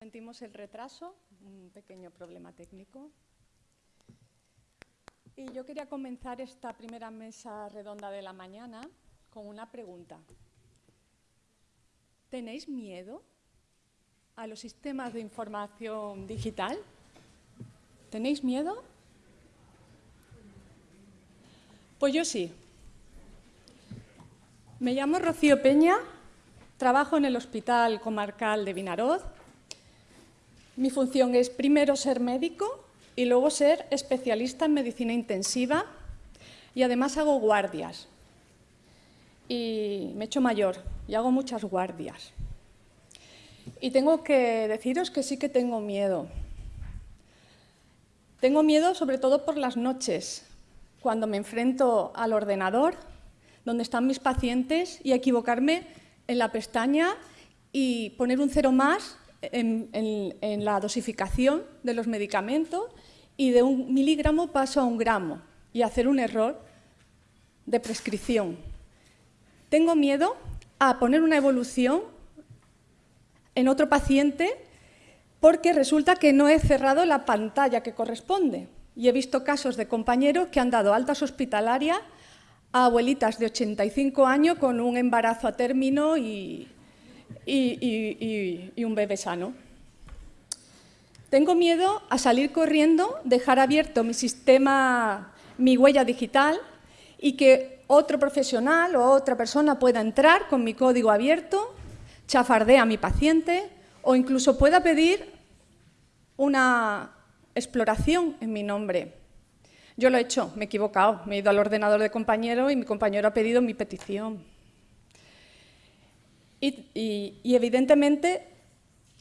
sentimos el retraso, un pequeño problema técnico. Y yo quería comenzar esta primera mesa redonda de la mañana con una pregunta. ¿Tenéis miedo a los sistemas de información digital? ¿Tenéis miedo? Pues yo sí. Me llamo Rocío Peña, trabajo en el Hospital Comarcal de Vinaroz mi función es primero ser médico y luego ser especialista en medicina intensiva y además hago guardias. Y me he hecho mayor y hago muchas guardias. Y tengo que deciros que sí que tengo miedo. Tengo miedo sobre todo por las noches, cuando me enfrento al ordenador, donde están mis pacientes, y equivocarme en la pestaña y poner un cero más en, la dosificación de los medicamentos y de un miligramo paso a un gramo y hacer un error de prescripción. Tengo miedo a poner una evolución en otro paciente porque resulta que no he cerrado la pantalla que corresponde. Y he visto casos de compañeros que han dado altas hospitalarias a abuelitas de 85 años con un embarazo a término y, y, un bebé sano. Tengo miedo a salir corriendo, dejar abierto mi sistema, mi huella digital y que otro profesional o otra persona pueda entrar con mi código abierto, chafardea a mi paciente o incluso pueda pedir una exploración en mi nombre. Yo lo he hecho, me he equivocado, me he ido al ordenador de compañero y mi compañero ha pedido mi petición. Y, evidentemente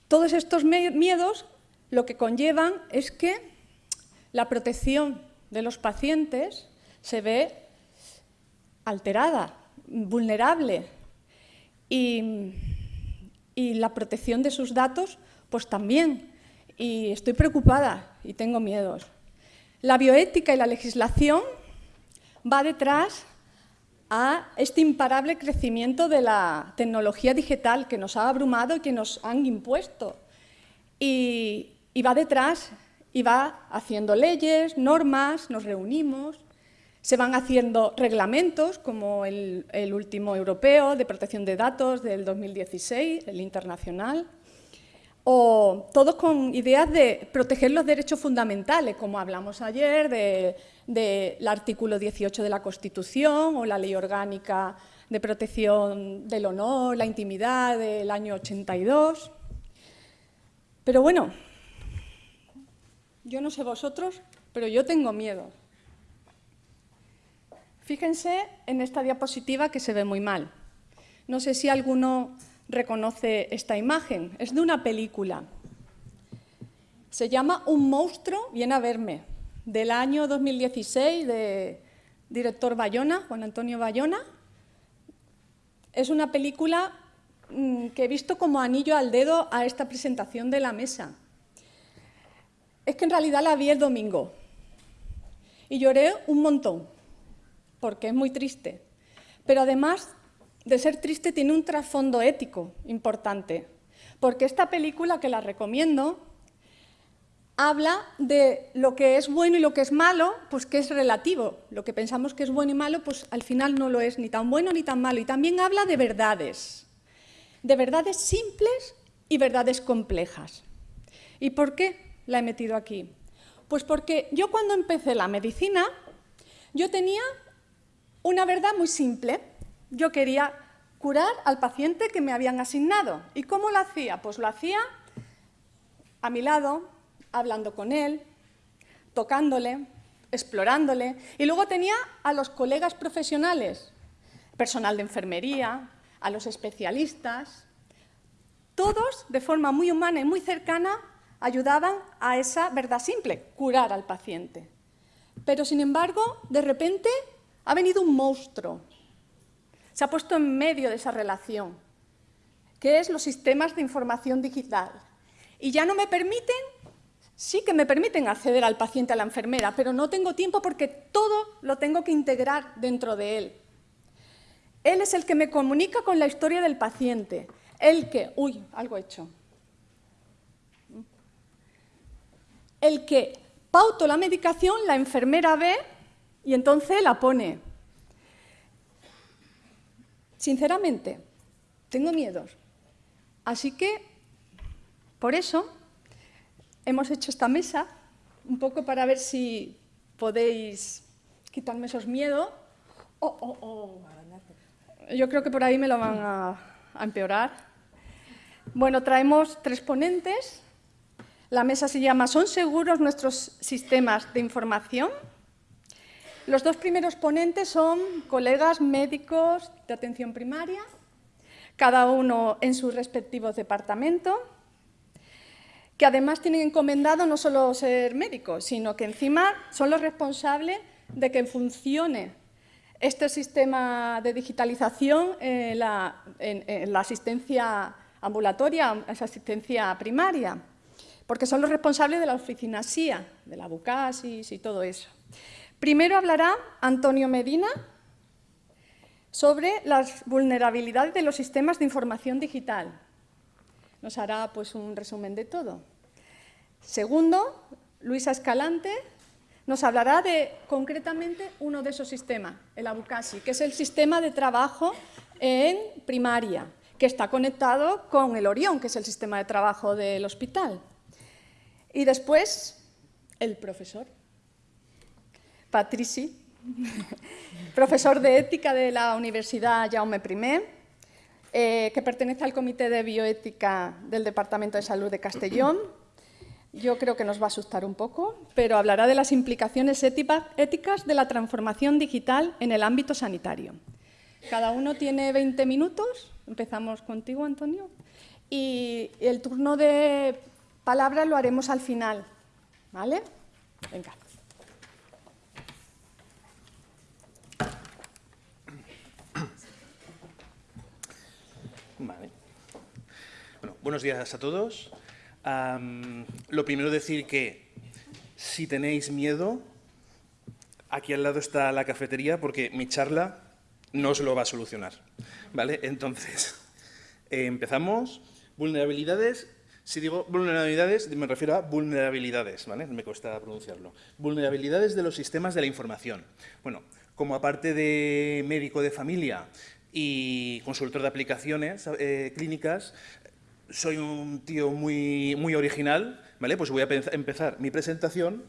todos estos miedos lo que conllevan es que la protección de los pacientes se ve alterada, vulnerable y, y, la protección de sus datos pues también. Y estoy preocupada y tengo miedos. La bioética y la legislación va detrás a este imparable crecimiento de la tecnología digital que nos ha abrumado y que nos han impuesto. Y, va detrás y va haciendo leyes, normas, nos reunimos, se van haciendo reglamentos como el, último europeo de protección de datos del 2016, el internacional, o todos con ideas de proteger los derechos fundamentales, como hablamos ayer, del artículo 18 de la Constitución o la Ley Orgánica de Protección del Honor, la Intimidad del año 82. Pero bueno, yo no sé vosotros, pero yo tengo miedo. Fíjense en esta diapositiva que se ve muy mal. No sé si alguno reconoce esta imagen. Es de una película. Se llama Un monstruo viene a verme, del año 2016, de director Bayona, Juan Antonio Bayona. Es una película mm, que he visto como anillo al dedo a esta presentación de la mesa. Es que en realidad la vi el domingo y lloré un montón, porque es muy triste. Pero además de ser triste tiene un trasfondo ético importante, porque esta película, que la recomiendo, habla de lo que es bueno y lo que es malo, pues que es relativo. Lo que pensamos que es bueno y malo, pues al final no lo es ni tan bueno ni tan malo. Y también habla de verdades, de verdades simples y verdades complejas. ¿Y por qué la he metido aquí? Pues porque yo cuando empecé la medicina, yo tenía una verdad muy simple, yo quería curar al paciente que me habían asignado. ¿Y cómo lo hacía? Pues lo hacía a mi lado, hablando con él, tocándole, explorándole. Y luego tenía a los colegas profesionales, personal de enfermería, a los especialistas. Todos, de forma muy humana y muy cercana, ayudaban a esa verdad simple, curar al paciente. Pero, sin embargo, de repente ha venido un monstruo se ha puesto en medio de esa relación, que es los sistemas de información digital. Y ya no me permiten, sí que me permiten acceder al paciente, a la enfermera, pero no tengo tiempo porque todo lo tengo que integrar dentro de él. Él es el que me comunica con la historia del paciente, el que... Uy, algo hecho. el que pauto la medicación, la enfermera ve y entonces la pone. Sinceramente, tengo miedos. Así que, por eso, hemos hecho esta mesa, un poco para ver si podéis quitarme esos miedos. Oh, oh, oh. Yo creo que por ahí me lo van a, a empeorar. Bueno, traemos tres ponentes. La mesa se llama ¿Son seguros nuestros sistemas de información? Los dos primeros ponentes son colegas médicos de atención primaria, cada uno en sus respectivos departamentos, que además tienen encomendado no solo ser médicos, sino que encima son los responsables de que funcione este sistema de digitalización en la, en la asistencia ambulatoria, esa asistencia primaria, porque son los responsables de la oficina SIA, de la Bucasis y todo eso. Primero hablará Antonio Medina sobre las vulnerabilidades de los sistemas de información digital. Nos hará pues, un resumen de todo. Segundo, Luisa Escalante nos hablará de concretamente uno de esos sistemas, el Abucasi, que es el sistema de trabajo en primaria, que está conectado con el Orión, que es el sistema de trabajo del hospital. Y después, el profesor Patrici, profesor de ética de la Universidad Jaume I, eh, que pertenece al Comité de Bioética del Departamento de Salud de Castellón. Yo creo que nos va a asustar un poco, pero hablará de las implicaciones éticas de la transformación digital en el ámbito sanitario. Cada uno tiene 20 minutos. Empezamos contigo, Antonio. Y el turno de palabras lo haremos al final. ¿Vale? Venga. Buenos días a todos. lo primero decir que si tenéis miedo, aquí al lado está la cafetería porque mi charla no os lo va a solucionar. ¿vale? Entonces, empezamos. Vulnerabilidades. Si digo vulnerabilidades, me refiero a vulnerabilidades, ¿vale? Me cuesta pronunciarlo. Vulnerabilidades de los sistemas de la información. Bueno, como aparte de médico de familia y consultor de aplicaciones eh, clínicas, soy un tío muy, muy original, ¿vale? Pues voy a empezar mi presentación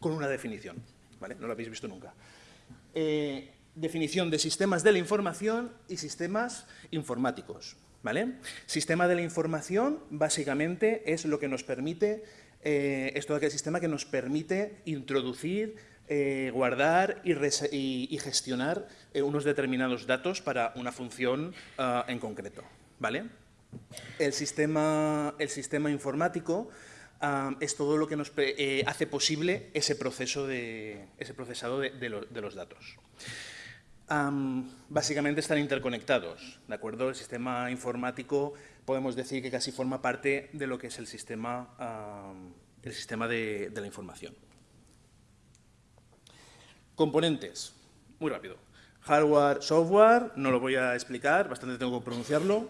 con una definición, ¿vale? No lo habéis visto nunca. Eh, definición de sistemas de la información y sistemas informáticos, ¿vale? Sistema de la información, básicamente, es lo que nos permite, eh, es todo aquel sistema que nos permite introducir, eh, guardar y, gestionar unos determinados datos para una función ah, en concreto, ¿vale? El sistema, el sistema informático es todo lo que nos eh, hace posible ese proceso de, ese procesado de, los datos. básicamente están interconectados, ¿de acuerdo? El sistema informático podemos decir que casi forma parte de lo que es el sistema, el sistema de la información. Componentes, muy rápido. Hardware, software, no lo voy a explicar, bastante tengo que pronunciarlo.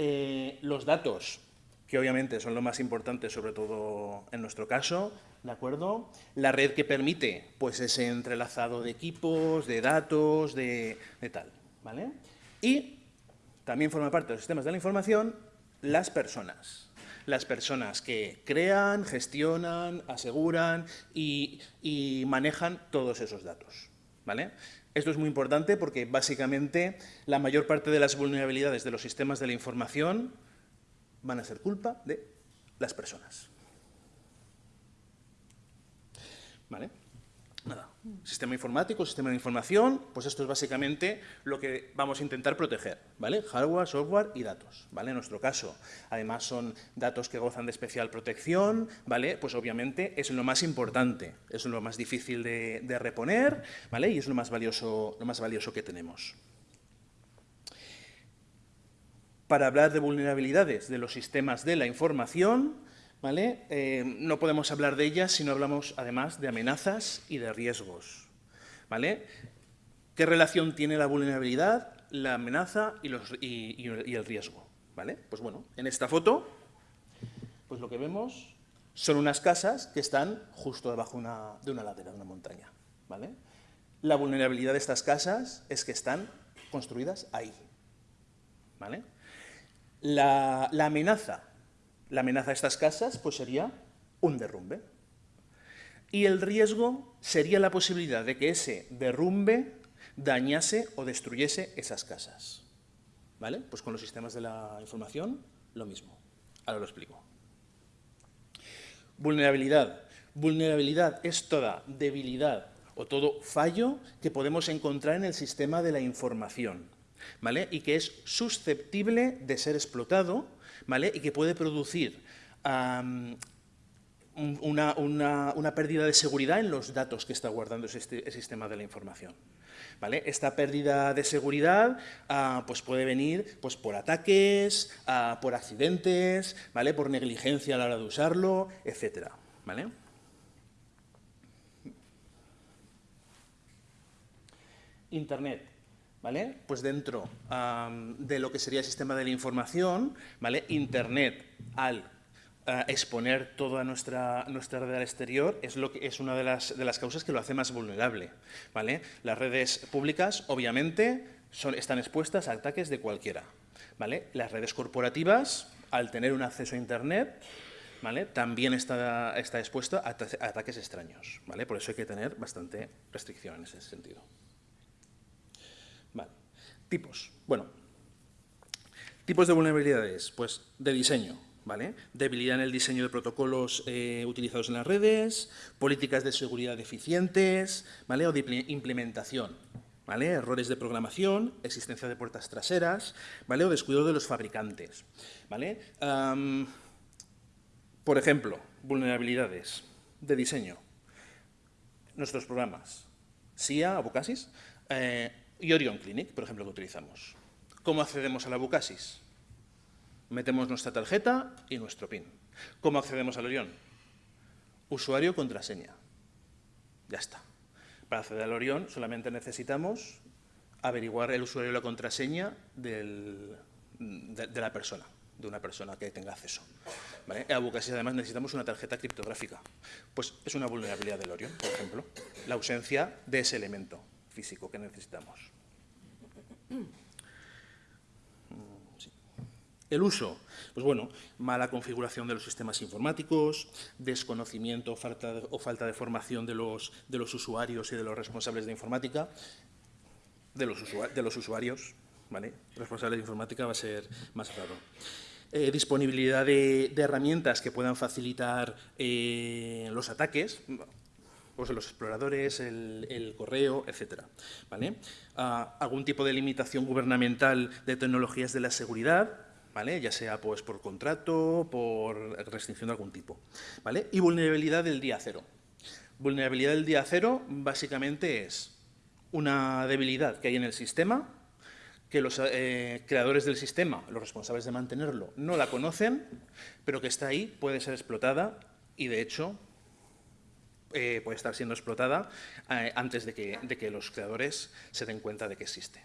Eh, los datos, que obviamente son lo más importante, sobre todo en nuestro caso, ¿de acuerdo? La red que permite, pues, ese entrelazado de equipos, de datos, de, tal, ¿vale? Y también forma parte de los sistemas de la información las personas. Las personas que crean, gestionan, aseguran y, y manejan todos esos datos, ¿vale? Esto es muy importante porque básicamente la mayor parte de las vulnerabilidades de los sistemas de la información van a ser culpa de las personas. ¿Vale? Nada. Sistema informático, sistema de información, pues esto es básicamente lo que vamos a intentar proteger, ¿vale? Hardware, software y datos, ¿vale? En nuestro caso, además son datos que gozan de especial protección, ¿vale? Pues obviamente es lo más importante, es lo más difícil de, de reponer, ¿vale? Y es lo más valioso, lo más valioso que tenemos. Para hablar de vulnerabilidades de los sistemas de la información, ¿vale? Eh, no podemos hablar de ellas si no hablamos además de amenazas y de riesgos. ¿vale? ¿Qué relación tiene la vulnerabilidad, la amenaza y, el riesgo? ¿vale? Pues bueno, en esta foto, pues lo que vemos Son unas casas que están justo debajo de una ladera, de una montaña. ¿vale? La vulnerabilidad de estas casas es que están construidas ahí. ¿vale? La, amenaza, la amenaza de estas casas pues sería un derrumbe. Y el riesgo sería la posibilidad de que ese derrumbe dañase o destruyese esas casas. ¿Vale? Pues con los sistemas de la información, lo mismo. Ahora lo explico. Vulnerabilidad. Vulnerabilidad es toda debilidad o todo fallo que podemos encontrar en el sistema de la información. ¿vale? Y que es susceptible de ser explotado ¿vale? y que puede producir una, pérdida de seguridad en los datos que está guardando ese, sistema de la información. ¿Vale? Esta pérdida de seguridad ah, pues puede venir pues, por ataques, ah, por accidentes, ¿vale? por negligencia a la hora de usarlo, etc. ¿vale? Internet. Pues dentro de lo que sería el sistema de la información, ¿vale? Internet al exponer toda nuestra, nuestra red al exterior es, lo que, es una de las, causas que lo hace más vulnerable. Las redes públicas, obviamente, están expuestas a ataques de cualquiera. Las redes corporativas, al tener un acceso a Internet, también está, está a, ataques extraños. Por eso hay que tener bastante restricción en ese sentido. Vale. Tipos. Bueno, tipos de vulnerabilidades. Pues de diseño. Debilidad en el diseño de protocolos eh, utilizados en las redes, políticas de seguridad deficientes, ¿vale? O de implementación, ¿vale? Errores de programación, existencia de puertas traseras, ¿vale? O descuido de los fabricantes, ¿vale? por ejemplo, vulnerabilidades de diseño. Nuestros programas, SIA, Abucasis, eh, y Orion Clinic, por ejemplo, que utilizamos. ¿Cómo accedemos a la Abucasis? Metemos nuestra tarjeta y nuestro PIN. ¿Cómo accedemos al Orión? Usuario, contraseña. Ya está. Para acceder al Orión solamente necesitamos averiguar el usuario y la contraseña de, la persona, de una persona que tenga acceso. ¿Vale? En además necesitamos una tarjeta criptográfica. Pues es una vulnerabilidad del Orión, por ejemplo, la ausencia de ese elemento físico que necesitamos. El uso, pues bueno, mala configuración de los sistemas informáticos, desconocimiento falta de, o falta de formación de los, de los, usuarios y de los responsables de informática, de los, de usuarios, ¿vale? Responsables de informática va a ser más claro. Eh, disponibilidad de, herramientas que puedan facilitar eh, los ataques, pues los exploradores, el, correo, etc. ¿vale? Ah, algún tipo de limitación gubernamental de tecnologías de la seguridad, ya sea pues, por contrato, por restricción de algún tipo. ¿vale? Y vulnerabilidad del día cero. Vulnerabilidad del día cero básicamente es una debilidad que hay en el sistema, que los eh, creadores del sistema, los responsables de mantenerlo, no la conocen, pero que está ahí, puede ser explotada y, de hecho, eh, puede estar siendo explotada eh, antes de que los creadores se den cuenta de que existe.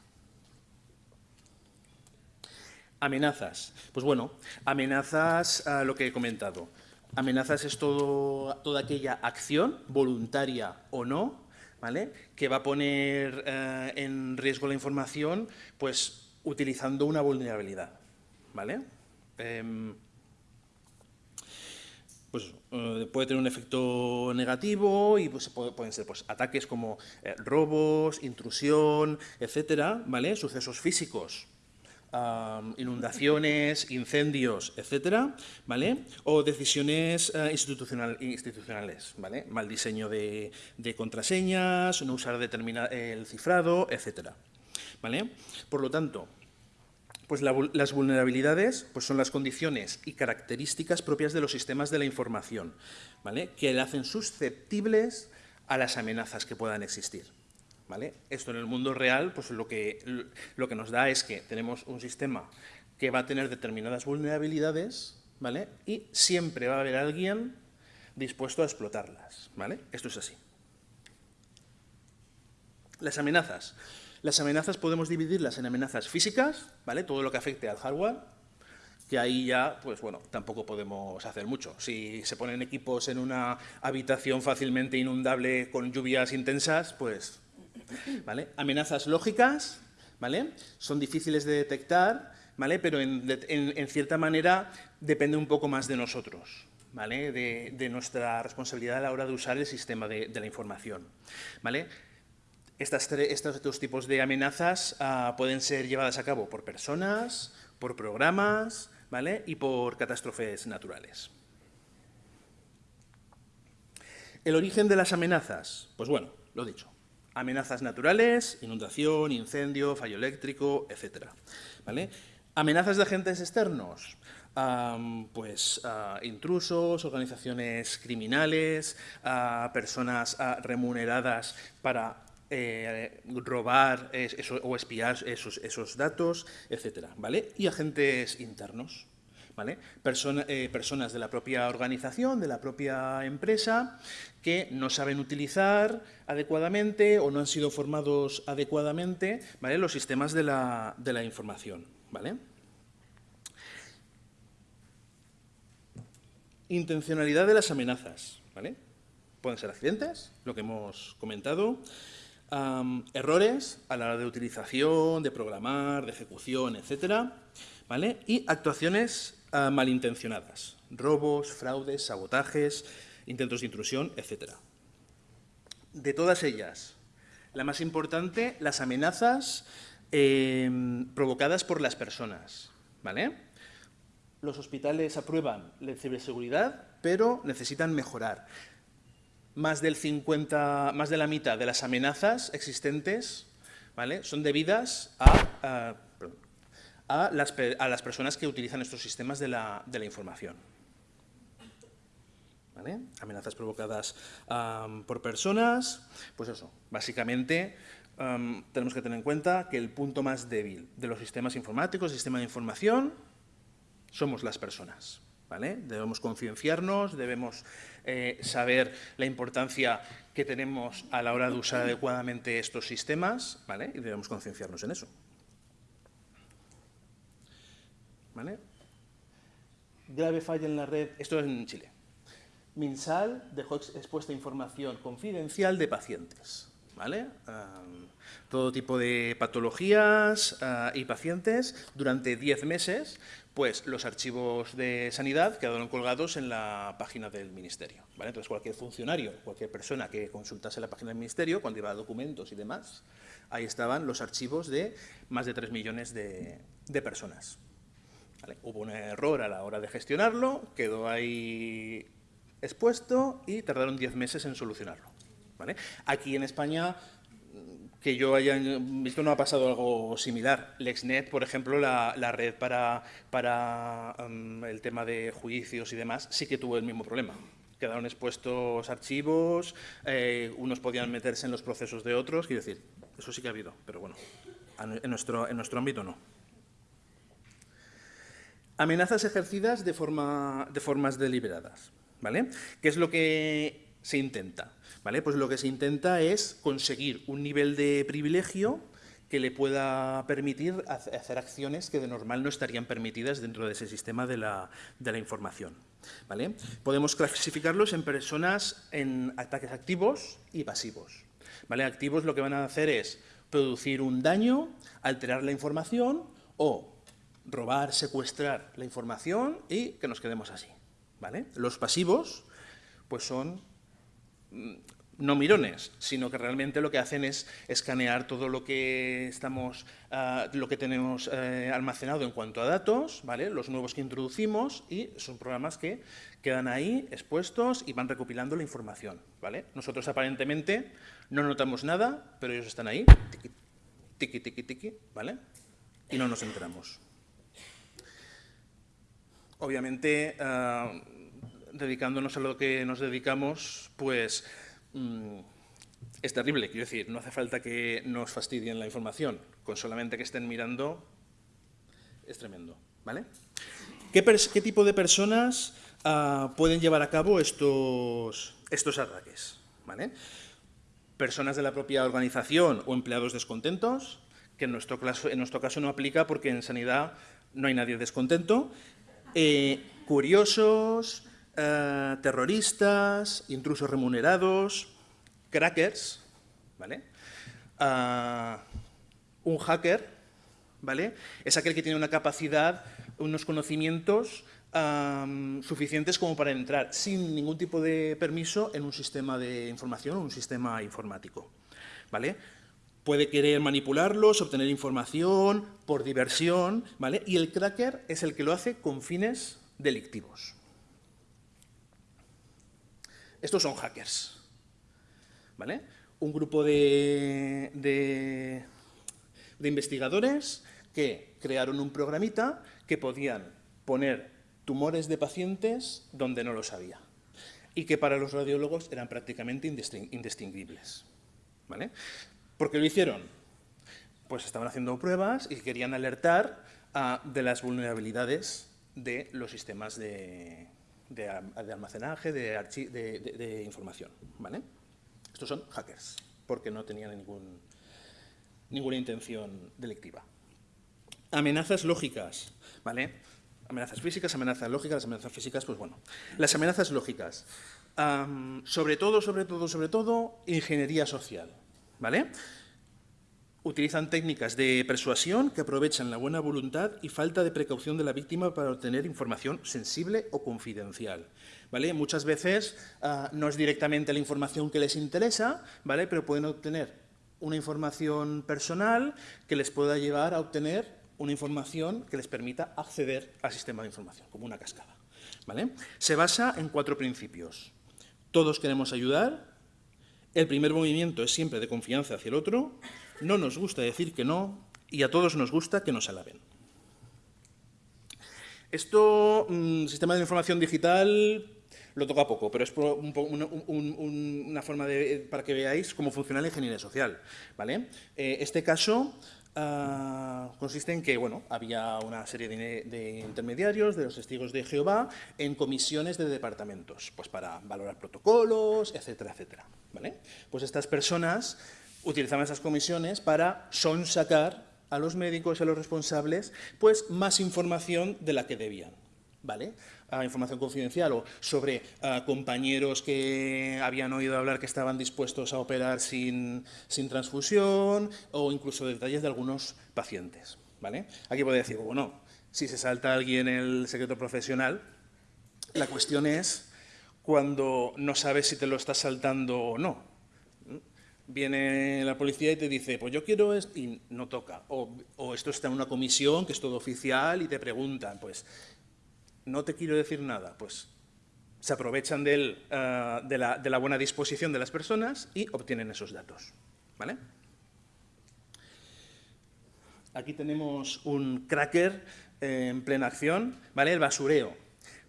Amenazas. Pues bueno, amenazas a lo que he comentado. Amenazas es todo, toda aquella acción, voluntaria o no, ¿vale? que va a poner eh, en riesgo la información pues, utilizando una vulnerabilidad. ¿vale? Em, pues, eh, puede tener un efecto negativo y pues, pueden ser pues, ataques como eh, robos, intrusión, etcétera, ¿vale? sucesos físicos inundaciones, incendios, etcétera, ¿vale? O decisiones eh, institucionales, ¿vale? Mal diseño de, contraseñas, no usar el cifrado, etcétera, ¿vale? Por lo tanto, pues las vulnerabilidades pues son las condiciones y características propias de los sistemas de la información, ¿vale? Que le hacen susceptibles a las amenazas que puedan existir. Esto en el mundo real pues lo que, lo que nos da es que tenemos un sistema que va a tener determinadas vulnerabilidades ¿vale? y siempre va a haber alguien dispuesto a explotarlas. ¿vale? Esto es así. Las amenazas. Las amenazas podemos dividirlas en amenazas físicas, ¿vale? todo lo que afecte al hardware, que ahí ya, pues bueno, tampoco podemos hacer mucho. Si se ponen equipos en una habitación fácilmente inundable con lluvias intensas, pues, ¿vale? Amenazas lógicas, ¿vale? Son difíciles de detectar, ¿vale? Pero en, cierta manera depende un poco más de nosotros, ¿vale? De, nuestra responsabilidad a la hora de usar el sistema de, la información, ¿vale? Estas estos dos tipos de amenazas ah, pueden ser llevadas a cabo por personas, por programas ¿vale? y por catástrofes naturales. El origen de las amenazas, pues bueno, lo dicho, amenazas naturales, inundación, incendio, fallo eléctrico, etc. ¿vale? Amenazas de agentes externos, pues intrusos, organizaciones criminales, personas remuneradas para eh, robar o espiar esos, datos, etcétera, ¿vale? Y agentes internos, ¿vale? Eh, personas de la propia organización, de la propia empresa, que no saben utilizar adecuadamente o no han sido formados adecuadamente ¿vale? los sistemas de la, de la información. ¿vale? Intencionalidad de las amenazas. Pueden ser accidentes, lo que hemos comentado, errores a la hora de utilización, de programar, de ejecución, etcétera, ¿vale? Y actuaciones ah, malintencionadas, robos, fraudes, sabotajes, intentos de intrusión, etcétera. De todas ellas, la más importante, las amenazas em, provocadas por las personas, ¿vale? Los hospitales aprueban la ciberseguridad, pero necesitan mejorar más del 50, más de la mitad de las amenazas existentes ¿vale? son debidas a, a, las, a, las, personas que utilizan estos sistemas de la, de la información. ¿Vale? Amenazas provocadas por personas, pues eso, básicamente tenemos que tener en cuenta que el punto más débil de los sistemas informáticos, sistema de información, somos las personas. Debemos concienciarnos, debemos eh, saber la importancia que tenemos a la hora de usar adecuadamente estos sistemas, ¿vale? Y debemos concienciarnos en eso. Grave falla en la red, esto es en Chile. Minsal dejó expuesta información confidencial de pacientes. ¿Vale? todo tipo de patologías ah, y pacientes durante 10 meses pues los archivos de sanidad quedaron colgados en la página del Ministerio. Entonces, cualquier funcionario, cualquier persona que consultase la página del Ministerio, cuando iba a documentos y demás, ahí estaban los archivos de más de 3 millones de, personas. Hubo un error a la hora de gestionarlo, quedó ahí expuesto y tardaron 10 meses en solucionarlo. Aquí en España que yo haya visto no ha pasado algo similar. LexNet, por ejemplo, la, red para, para um, el tema de juicios y demás, sí que tuvo el mismo problema. Quedaron expuestos archivos, eh, unos podían meterse en los procesos de otros, quiero decir, eso sí que ha habido, pero bueno, en nuestro, en nuestro ámbito no. Amenazas ejercidas de, forma, de formas deliberadas, ¿vale? ¿Qué es lo que se intenta? ¿Vale? Pues lo que se intenta es conseguir un nivel de privilegio que le pueda permitir hacer acciones que de normal no estarían permitidas dentro de ese sistema de la, información. ¿vale? Podemos clasificarlos en personas en ataques activos y pasivos. ¿vale? Activos lo que van a hacer es producir un daño, alterar la información o robar, secuestrar la información y que nos quedemos así. ¿vale? Los pasivos pues son no mirones, sino que realmente lo que hacen es escanear todo lo que estamos, ah, lo que tenemos eh, almacenado en cuanto a datos, ¿vale? los nuevos que introducimos y son programas que quedan ahí expuestos y van recopilando la información. ¿vale? Nosotros aparentemente no notamos nada, pero ellos están ahí, tiqui, tiqui, tiqui, ¿vale? y no nos enteramos. Obviamente, ah, dedicándonos a lo que nos dedicamos, pues Mm, es terrible, quiero decir, no hace falta que nos fastidien la información, con solamente que estén mirando es tremendo, ¿vale? ¿Qué, tipo de personas ah, pueden llevar a cabo estos, estos ataques? ¿vale? Personas de la propia organización o empleados descontentos, que en nuestro, caso, en nuestro caso no aplica porque en sanidad no hay nadie descontento, Eh, curiosos, eh, terroristas, intrusos remunerados, crackers, ¿vale? Ah, un hacker, ¿vale? Es aquel que tiene una capacidad, unos conocimientos suficientes como para entrar sin ningún tipo de permiso en un sistema de información, un sistema informático, ¿vale? Puede querer manipularlos, obtener información por diversión, ¿vale? Y el cracker es el que lo hace con fines delictivos. Estos son hackers, ¿vale? Un grupo de, de, investigadores que crearon un programita que podían poner tumores de pacientes donde no los había y que para los radiólogos eran prácticamente indistinguibles. ¿vale? ¿Por qué lo hicieron? Pues estaban haciendo pruebas y querían alertar de las vulnerabilidades de los sistemas de, de, almacenaje, de, información. ¿vale? Estos son hackers, porque no tenían ningún, ninguna intención delictiva. Amenazas lógicas, ¿vale? Amenazas físicas, amenazas lógicas, las amenazas físicas, pues bueno. Las amenazas lógicas, sobre todo, sobre todo, sobre todo, ingeniería social, ¿vale? Utilizan técnicas de persuasión que aprovechan la buena voluntad y falta de precaución de la víctima para obtener información sensible o confidencial. ¿vale? Muchas veces ah, no es directamente la información que les interesa, ¿vale? pero pueden obtener una información personal que les pueda llevar a obtener una información que les permita acceder al sistema de información, como una cascada. ¿vale? Se basa en cuatro principios. Todos queremos ayudar, el primer movimiento es siempre de confianza hacia el otro, no nos gusta decir que no y a todos nos gusta que nos alaben. Esto, mm, sistema de información digital, lo toca poco, pero es una forma para que veáis cómo funciona la ingeniería social. ¿vale? Eh, este caso ah, consiste en que bueno, había una serie de, de, intermediarios, de los testigos de Jehová, en comisiones de departamentos, pues para valorar protocolos, etcétera, etcétera. ¿vale? Pues estas personas utilizaban esas comisiones para sonsacar a los médicos y a los responsables pues más información de la que debían. ¿Vale? información confidencial o sobre compañeros que habían oído hablar que estaban dispuestos a operar sin, sin, transfusión o incluso detalles de algunos pacientes. ¿vale? Aquí puede decir, bueno, si se salta alguien el secreto profesional, la cuestión es cuando no sabes si te lo estás saltando o no viene la policía y te dice, pues yo quiero esto, y no toca. O, esto está en una comisión que es todo oficial y te preguntan, pues no te quiero decir nada, pues se aprovechan eh, de, la, buena disposición de las personas y obtienen esos datos. ¿vale? Aquí tenemos un cracker en plena acción, ¿vale? el basureo.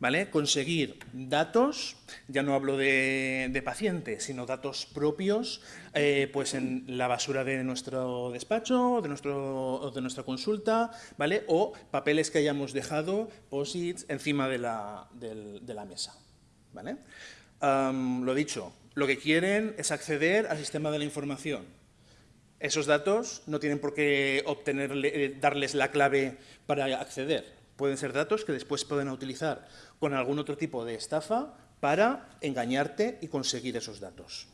¿Vale? Conseguir datos, ya no hablo de, pacientes, sino datos propios, eh, pues en la basura de nuestro despacho, de, de nuestra consulta, ¿vale? O papeles que hayamos dejado, posits, encima de la, mesa, ¿vale? lo dicho, lo que quieren es acceder al sistema de la información. Esos datos no tienen por qué obtenerle, eh, darles la clave para acceder, Pueden ser datos que después pueden utilizar con algún otro tipo de estafa para engañarte y conseguir esos datos.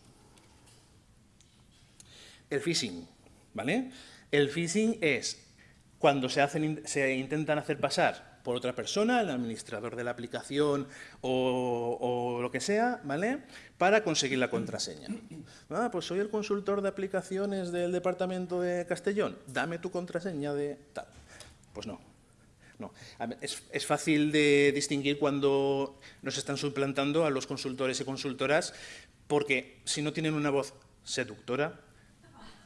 El phishing, ¿vale? El phishing es cuando se, hacen, se intentan hacer pasar por otra persona, el administrador de la aplicación o, lo que sea, ¿vale? Para conseguir la contraseña. Ah, pues soy el consultor de aplicaciones del departamento de Castellón, dame tu contraseña de tal. Pues no, no. Es, fácil de distinguir cuando nos están suplantando a los consultores y consultoras, porque si no tienen una voz seductora,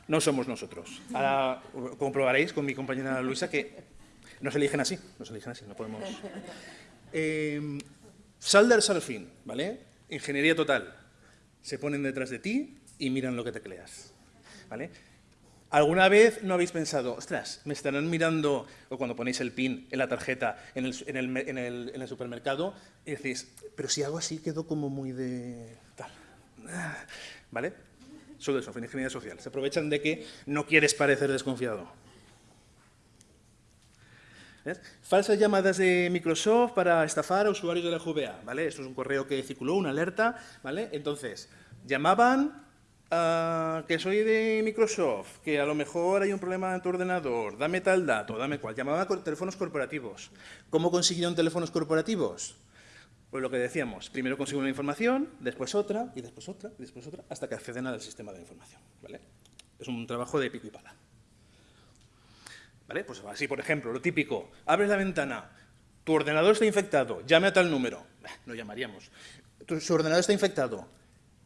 no somos nosotros. Ahora comprobaréis con mi compañera Luisa que nos eligen así, nos eligen así, no podemos... Eh, Salder Sarfin, ¿vale? Ingeniería total. Se ponen detrás de ti y miran lo que te creas, ¿vale? ¿Alguna vez no habéis pensado, ostras, me estarán mirando, o cuando ponéis el pin en la tarjeta en el, supermercado, y decís, pero si hago así quedo como muy de... tal. ¿Vale? Solo eso, ingeniería social. Se aprovechan de que no quieres parecer desconfiado. Falsas llamadas de Microsoft para estafar a usuarios de la GVA, ¿vale? Esto es un correo que circuló, una alerta, ¿vale? Entonces, llamaban a que soy de Microsoft, que a lo mejor hay un problema en tu ordenador, dame tal dato, dame cual. Llamaban a teléfonos corporativos. ¿Cómo consiguieron teléfonos corporativos? Pues lo que decíamos, primero consiguen una información, después otra, y después otra, y después otra, hasta que acceden al sistema de información. Es un trabajo de pico y pala. ¿Vale? Pues así, por ejemplo, lo típico, abres la ventana, tu ordenador está infectado, llame a tal número. No llamaríamos. Su ordenador está infectado,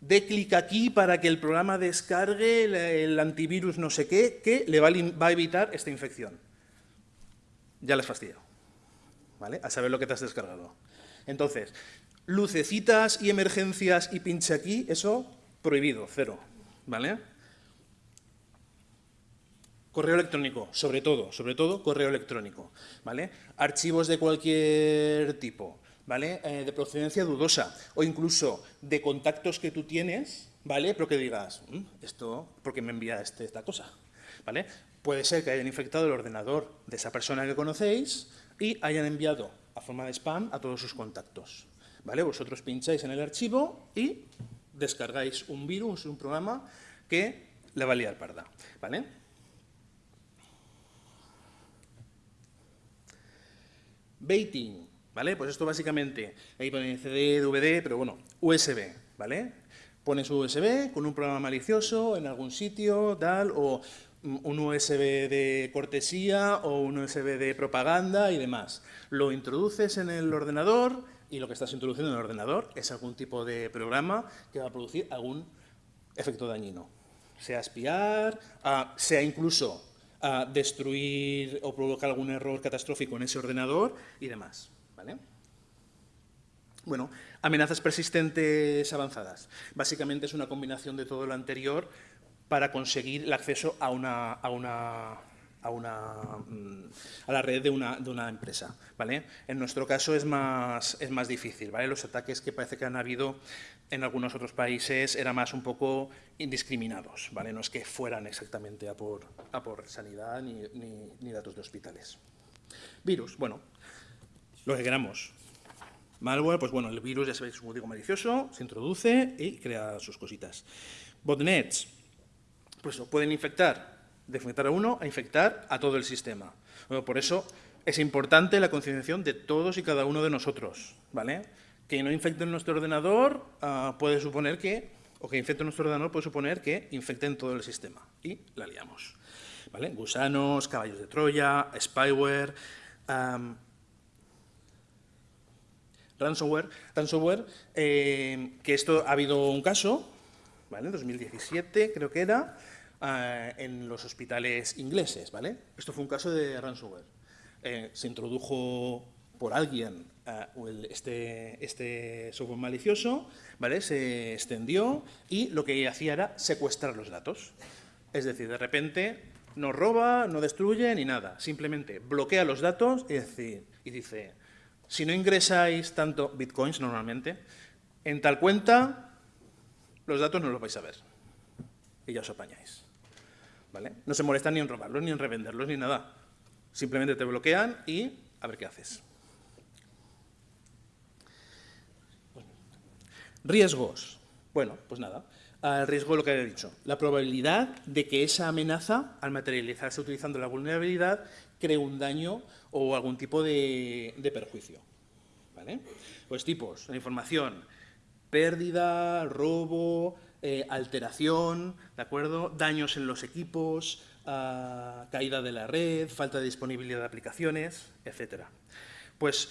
dé clic aquí para que el programa descargue el, antivirus no sé qué, que le va a, evitar esta infección. Ya le has fastidiado. ¿Vale? A saber lo que te has descargado. Entonces, lucecitas y emergencias y pinche aquí, eso prohibido, cero. ¿Vale? Correo electrónico, sobre todo, sobre todo correo electrónico, ¿vale? Archivos de cualquier tipo, ¿vale? Eh, de procedencia dudosa o incluso de contactos que tú tienes, ¿vale? Pero que digas, mm, esto, ¿por qué me envía este, esta cosa? ¿Vale? Puede ser que hayan infectado el ordenador de esa persona que conocéis y hayan enviado a forma de spam a todos sus contactos, ¿vale? Vosotros pincháis en el archivo y descargáis un virus, un programa que le va a liar parda, ¿vale? Baiting, Pues esto básicamente, ahí pone CD, DVD, pero bueno, USB, ¿vale? Pones USB con un programa malicioso en algún sitio, tal, o un USB de cortesía o un USB de propaganda y demás. Lo introduces en el ordenador y lo que estás introduciendo en el ordenador es algún tipo de programa que va a producir algún efecto dañino. Sea espiar, sea incluso destruir o provocar algún error catastrófico en ese ordenador y demás. Bueno, amenazas persistentes avanzadas. Básicamente es una combinación de todo lo anterior para conseguir el acceso a una, a una a, una, mm, a la red de una, de una, empresa. ¿vale? En nuestro caso es más, es más difícil. ¿vale? Los ataques que parece que han habido en algunos otros países eran más un poco indiscriminados. ¿vale? No es que fueran exactamente a por, a por sanidad ni, ni, ni datos de hospitales. Virus, bueno, lo que queramos. Malware, pues bueno, el virus ya sabéis es un código malicioso, se introduce y crea sus cositas. Botnets, pues pueden infectar de infectar a uno a infectar a todo el sistema. por eso es importante la concienciación de todos y cada uno de nosotros, ¿vale? Que no infecten nuestro ordenador ah, puede suponer que, o que infecten nuestro ordenador puede suponer que infecten todo el sistema y la liamos, ¿vale? Gusanos, caballos de Troya, spyware, ransomware, ransomware eh, que esto ha habido un caso, ¿vale? 2017 creo que era, eh, en los hospitales ingleses. ¿vale? Esto fue un caso de ransomware. Eh, se introdujo por alguien este, este, software malicioso, ¿vale? se extendió y lo que hacía era secuestrar los datos. Es decir, de repente no roba, no destruye ni nada, simplemente bloquea los datos y, decir, y dice, si no ingresáis tanto bitcoins normalmente, en tal cuenta los datos no los vais a ver y ya os apañáis. No se molestan ni en robarlos, ni en revenderlos, ni nada. Simplemente te bloquean y a ver qué haces. Riesgos. Bueno, pues nada. El riesgo lo que he dicho. La probabilidad de que esa amenaza, al materializarse utilizando la vulnerabilidad, cree un daño o algún tipo de, perjuicio. ¿Vale? Pues tipos, la información, pérdida, robo, eh, alteración, ¿de acuerdo? daños en los equipos, ah, caída de la red, falta de disponibilidad de aplicaciones, etc. Pues,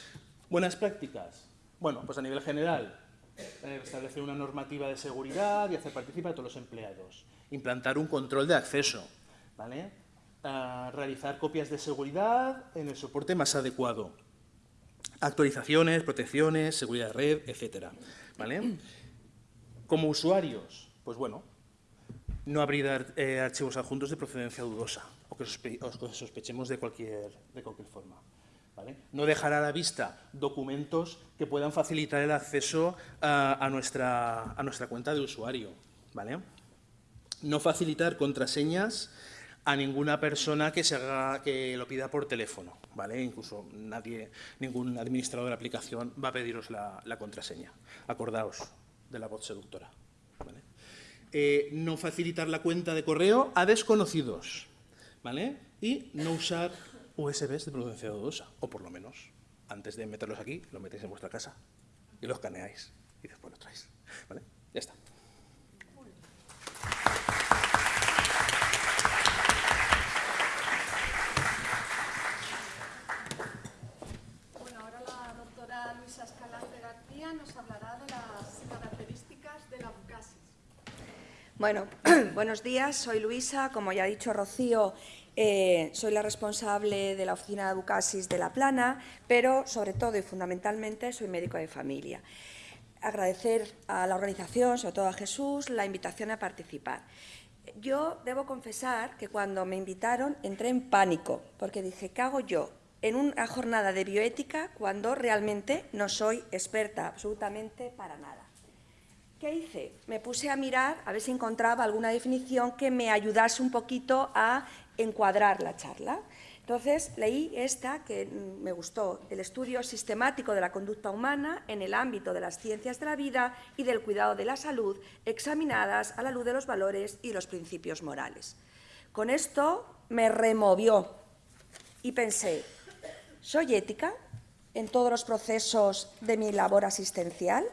buenas prácticas. Bueno, pues a nivel general, eh, establecer una normativa de seguridad y hacer participar a todos los empleados. Implantar un control de acceso, ¿vale? Ah, realizar copias de seguridad en el soporte más adecuado. Actualizaciones, protecciones, seguridad de red, etc. ¿vale? Como usuarios, pues bueno, no abrir eh, archivos adjuntos de procedencia dudosa o que, sospechemos de cualquier, de cualquier forma. No dejar a la vista documentos que puedan facilitar el acceso a, nuestra, a nuestra cuenta de usuario. ¿vale? No facilitar contraseñas a ninguna persona que, se haga, que lo pida por teléfono, ¿vale? Incluso nadie, ningún administrador de la aplicación va a pediros la, contraseña. Acordaos de la voz seductora. Eh, no facilitar la cuenta de correo a desconocidos, ¿vale? Y no usar USBs de procedencia dudosa, o por lo menos, antes de meterlos aquí, lo metéis en vuestra casa y los escaneáis y después lo traéis, ¿vale? Ya está. Bueno, buenos días, soy Luisa, como ya ha dicho Rocío, eh, soy la responsable de la oficina de Abucasis de La Plana, pero sobre todo y fundamentalmente soy médico de familia. Agradecer a la organización, sobre todo a Jesús, la invitación a participar. Yo debo confesar que cuando me invitaron entré en pánico, porque dije, ¿qué hago yo en una jornada de bioética cuando realmente no soy experta absolutamente para nada? ¿Qué hice? Me puse a mirar a ver si encontraba alguna definición que me ayudase un poquito a encuadrar la charla. Entonces leí esta que me gustó, el estudio sistemático de la conducta humana en el ámbito de las ciencias de la vida y del cuidado de la salud, examinadas a la luz de los valores y los principios morales. Con esto me removió y pensé, ¿soy ética en todos los procesos de mi labor asistencial?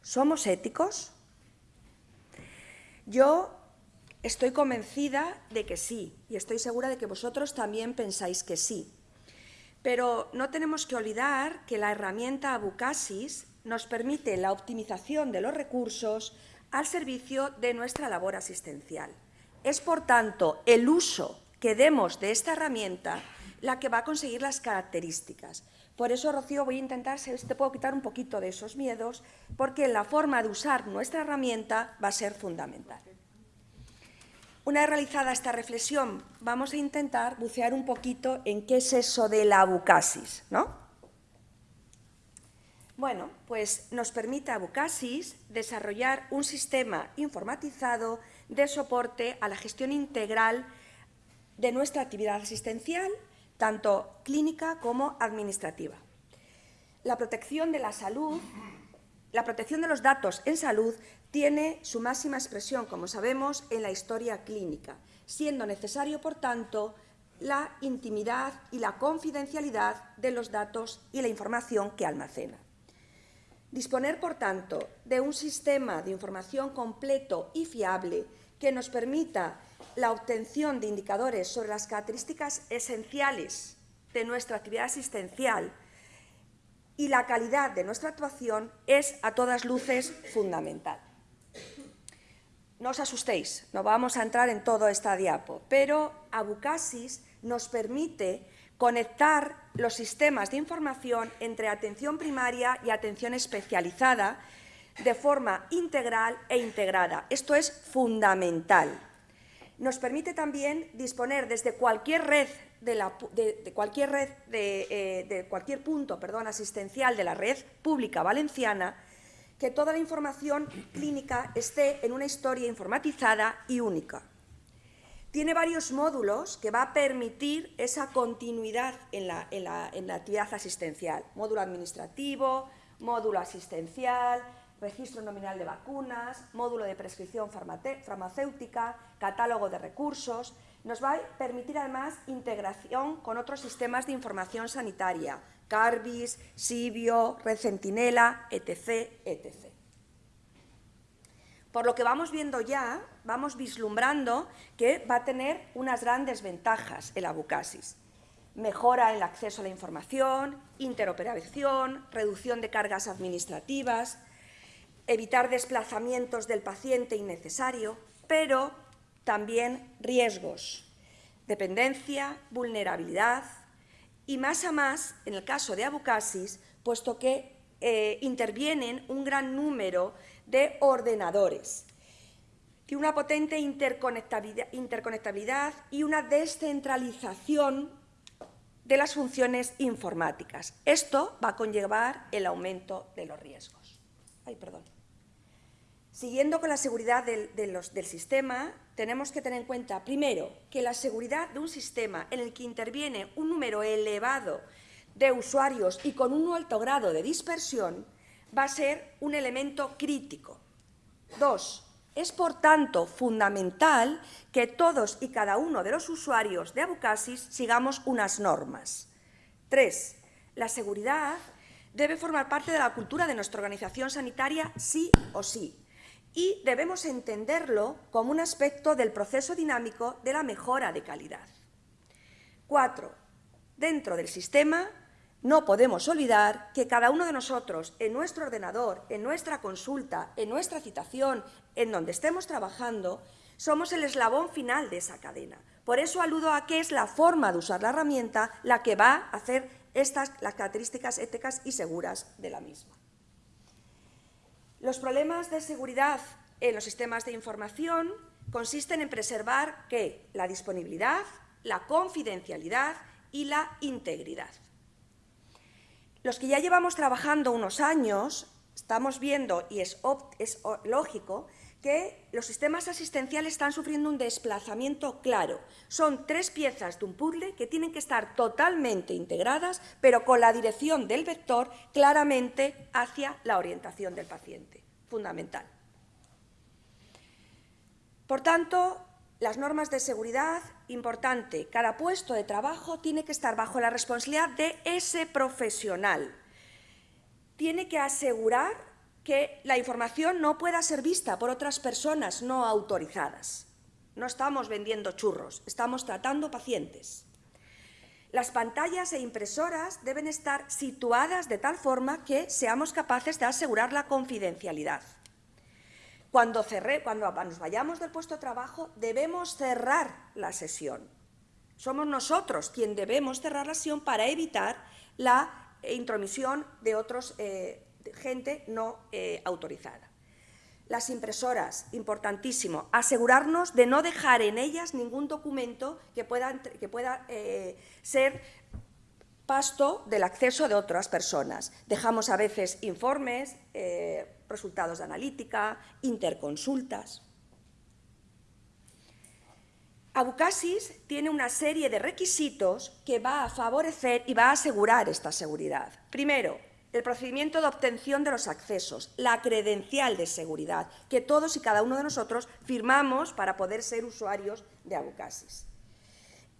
¿Somos éticos? Yo estoy convencida de que sí, y estoy segura de que vosotros también pensáis que sí. Pero no tenemos que olvidar que la herramienta Abucasis nos permite la optimización de los recursos al servicio de nuestra labor asistencial. Es, por tanto, el uso que demos de esta herramienta la que va a conseguir las características. Por eso, Rocío, voy a intentar, si te puedo quitar un poquito de esos miedos, porque la forma de usar nuestra herramienta va a ser fundamental. Una vez realizada esta reflexión, vamos a intentar bucear un poquito en qué es eso de la abucasis, ¿no? Bueno, pues nos permite Abucasis desarrollar un sistema informatizado de soporte a la gestión integral de nuestra actividad asistencial tanto clínica como administrativa. La protección de la salud, la protección de los datos en salud tiene su máxima expresión, como sabemos, en la historia clínica, siendo necesario, por tanto, la intimidad y la confidencialidad de los datos y la información que almacena. Disponer, por tanto, de un sistema de información completo y fiable que nos permita la obtención de indicadores sobre las características esenciales de nuestra actividad asistencial y la calidad de nuestra actuación es a todas luces fundamental. No os asustéis, no vamos a entrar en todo esta diapo, pero Abucasis nos permite conectar los sistemas de información entre atención primaria y atención especializada de forma integral e integrada. Esto es fundamental nos permite también disponer desde cualquier red de, cualquier red de, eh, cualquier punto perdón, asistencial de la red pública valenciana que toda la información clínica esté en una historia informatizada y única. Tiene varios módulos que va a permitir esa continuidad en la, en la actividad asistencial. Módulo administrativo, módulo asistencial, registro nominal de vacunas, módulo de prescripción farmacéutica, catálogo de recursos. Nos va a permitir además integración con otros sistemas de información sanitaria, Carbis, Sibio, Red Centinela, etc. etc. Por lo que vamos viendo ya, vamos vislumbrando que va a tener unas grandes ventajas el Abucasis. Mejora el acceso a la información, interoperación, reducción de cargas administrativas, evitar desplazamientos del paciente innecesario, pero también riesgos, dependencia, vulnerabilidad y más a más, en el caso de Abucasis, puesto que eh, intervienen un gran número de ordenadores, y una potente interconectabilidad, interconectabilidad y una descentralización de las funciones informáticas. Esto va a conllevar el aumento de los riesgos. Ay, perdón. Siguiendo con la seguridad del, sistema, tenemos que tener en cuenta, primero, que la seguridad de un sistema en el que interviene un número elevado de usuarios y con un alto grado de dispersión va a ser un elemento crítico. Dos, es por tanto fundamental que todos y cada uno de los usuarios de Abucasis sigamos unas normas. Tres, la seguridad debe formar parte de la cultura de nuestra organización sanitaria sí o sí y debemos entenderlo como un aspecto del proceso dinámico de la mejora de calidad. Cuatro, dentro del sistema no podemos olvidar que cada uno de nosotros, en nuestro ordenador, en nuestra consulta, en nuestra citación, en donde estemos trabajando, somos el eslabón final de esa cadena. Por eso aludo a que es la forma de usar la herramienta la que va a hacer estas las características éticas y seguras de la misma. Los problemas de seguridad en los sistemas de información consisten en preservar la disponibilidad, la confidencialidad y la integridad. Los que ya llevamos trabajando unos años, estamos viendo, y es lógico, que los sistemas asistenciales están sufriendo un desplazamiento claro. Son tres piezas de un puzzle que tienen que estar totalmente integradas, pero con la dirección del vector claramente hacia la orientación del paciente. Fundamental. Por tanto, las normas de seguridad, importante, cada puesto de trabajo tiene que estar bajo la responsabilidad de ese profesional. Tiene que asegurar que la información no pueda ser vista por otras personas no autorizadas. No estamos vendiendo churros, estamos tratando pacientes. Las pantallas e impresoras deben estar situadas de tal forma que seamos capaces de asegurar la confidencialidad. Cuando, cuando nos vayamos del puesto de trabajo, debemos cerrar la sesión. Somos nosotros quien debemos cerrar la sesión para evitar la intromisión de otros eh, gente no eh, autorizada. Las impresoras, importantísimo, asegurarnos de no dejar en ellas ningún documento que pueda, que pueda eh, ser pasto del acceso de otras personas. Dejamos a veces informes, eh, resultados de analítica, interconsultas. Abucasis tiene una serie de requisitos que va a favorecer y va a asegurar esta seguridad. Primero, el procedimiento de obtención de los accesos, la credencial de seguridad, que todos y cada uno de nosotros firmamos para poder ser usuarios de Abucasis.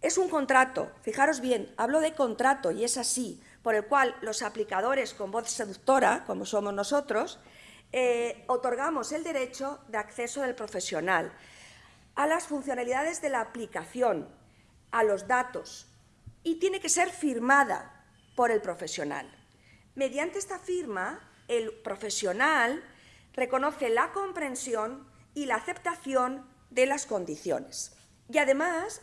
Es un contrato, fijaros bien, hablo de contrato y es así, por el cual los aplicadores con voz seductora, como somos nosotros, eh, otorgamos el derecho de acceso del profesional a las funcionalidades de la aplicación, a los datos, y tiene que ser firmada por el profesional. Mediante esta firma, el profesional reconoce la comprensión y la aceptación de las condiciones. Y además,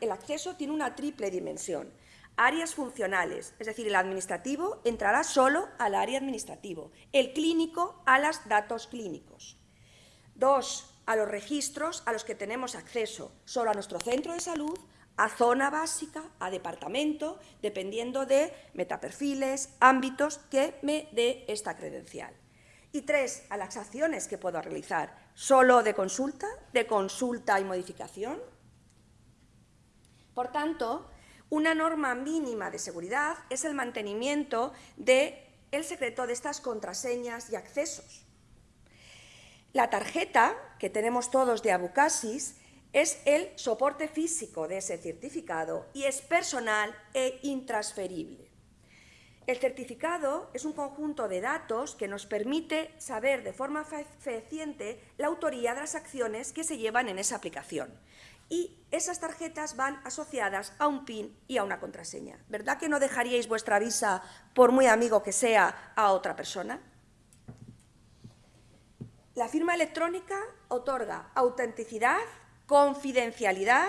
el acceso tiene una triple dimensión. Áreas funcionales, es decir, el administrativo entrará solo al área administrativo, el clínico a los datos clínicos. Dos, a los registros a los que tenemos acceso, solo a nuestro centro de salud, a zona básica, a departamento, dependiendo de metaperfiles, ámbitos que me dé esta credencial. Y tres, a las acciones que puedo realizar, solo de consulta, de consulta y modificación. Por tanto, una norma mínima de seguridad es el mantenimiento del el secreto de estas contraseñas y accesos. La tarjeta que tenemos todos de Abucasis es el soporte físico de ese certificado y es personal e intransferible. El certificado es un conjunto de datos que nos permite saber de forma fehaciente la autoría de las acciones que se llevan en esa aplicación. Y esas tarjetas van asociadas a un PIN y a una contraseña. ¿Verdad que no dejaríais vuestra visa, por muy amigo que sea, a otra persona? La firma electrónica otorga autenticidad confidencialidad,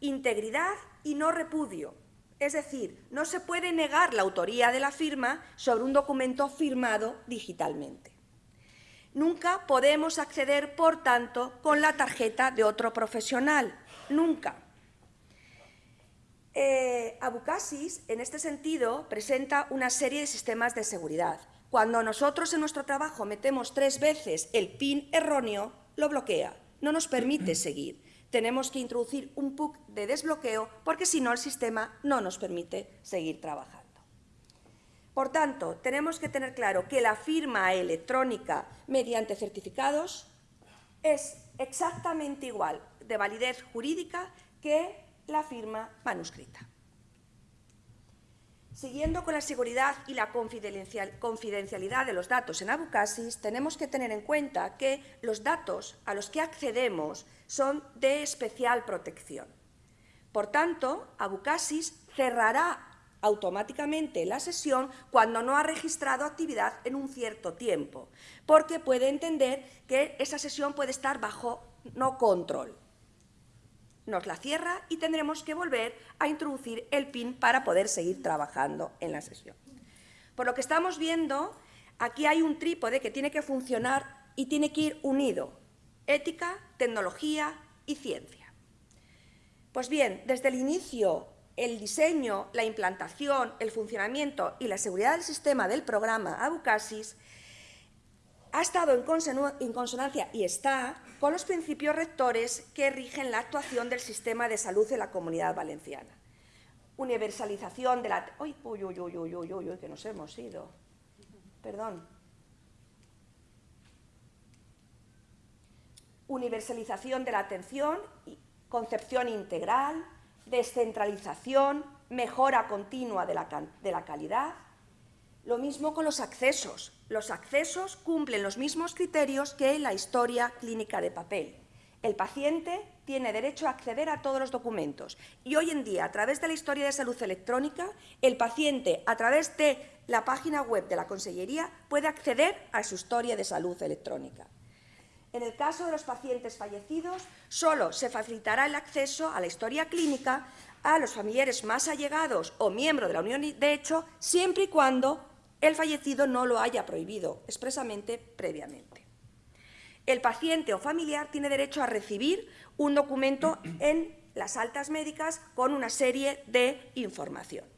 integridad y no repudio. Es decir, no se puede negar la autoría de la firma sobre un documento firmado digitalmente. Nunca podemos acceder, por tanto, con la tarjeta de otro profesional. Nunca. Eh, Abucasis, en este sentido, presenta una serie de sistemas de seguridad. Cuando nosotros en nuestro trabajo metemos tres veces el PIN erróneo, lo bloquea, no nos permite seguir. Tenemos que introducir un PUC de desbloqueo porque si no el sistema no nos permite seguir trabajando. Por tanto, tenemos que tener claro que la firma electrónica mediante certificados es exactamente igual de validez jurídica que la firma manuscrita. Siguiendo con la seguridad y la confidencialidad de los datos en Abucasis, tenemos que tener en cuenta que los datos a los que accedemos son de especial protección. Por tanto, Abucasis cerrará automáticamente la sesión cuando no ha registrado actividad en un cierto tiempo, porque puede entender que esa sesión puede estar bajo no control. Nos la cierra y tendremos que volver a introducir el PIN para poder seguir trabajando en la sesión. Por lo que estamos viendo, aquí hay un trípode que tiene que funcionar y tiene que ir unido, ética, tecnología y ciencia. Pues bien, desde el inicio el diseño, la implantación, el funcionamiento y la seguridad del sistema del programa Abucasis ha estado en consonancia y está con los principios rectores que rigen la actuación del sistema de salud en la comunidad valenciana. Universalización de la... Uy, uy, uy, uy, uy, uy, uy, que nos hemos ido. Perdón. Universalización de la atención, concepción integral, descentralización, mejora continua de la, calidad. Lo mismo con los accesos. Los accesos cumplen los mismos criterios que la historia clínica de papel. El paciente tiene derecho a acceder a todos los documentos y hoy en día, a través de la historia de salud electrónica, el paciente, a través de la página web de la Consellería, puede acceder a su historia de salud electrónica. En el caso de los pacientes fallecidos, solo se facilitará el acceso a la historia clínica a los familiares más allegados o miembros de la unión de hecho, siempre y cuando el fallecido no lo haya prohibido expresamente previamente. El paciente o familiar tiene derecho a recibir un documento en las altas médicas con una serie de información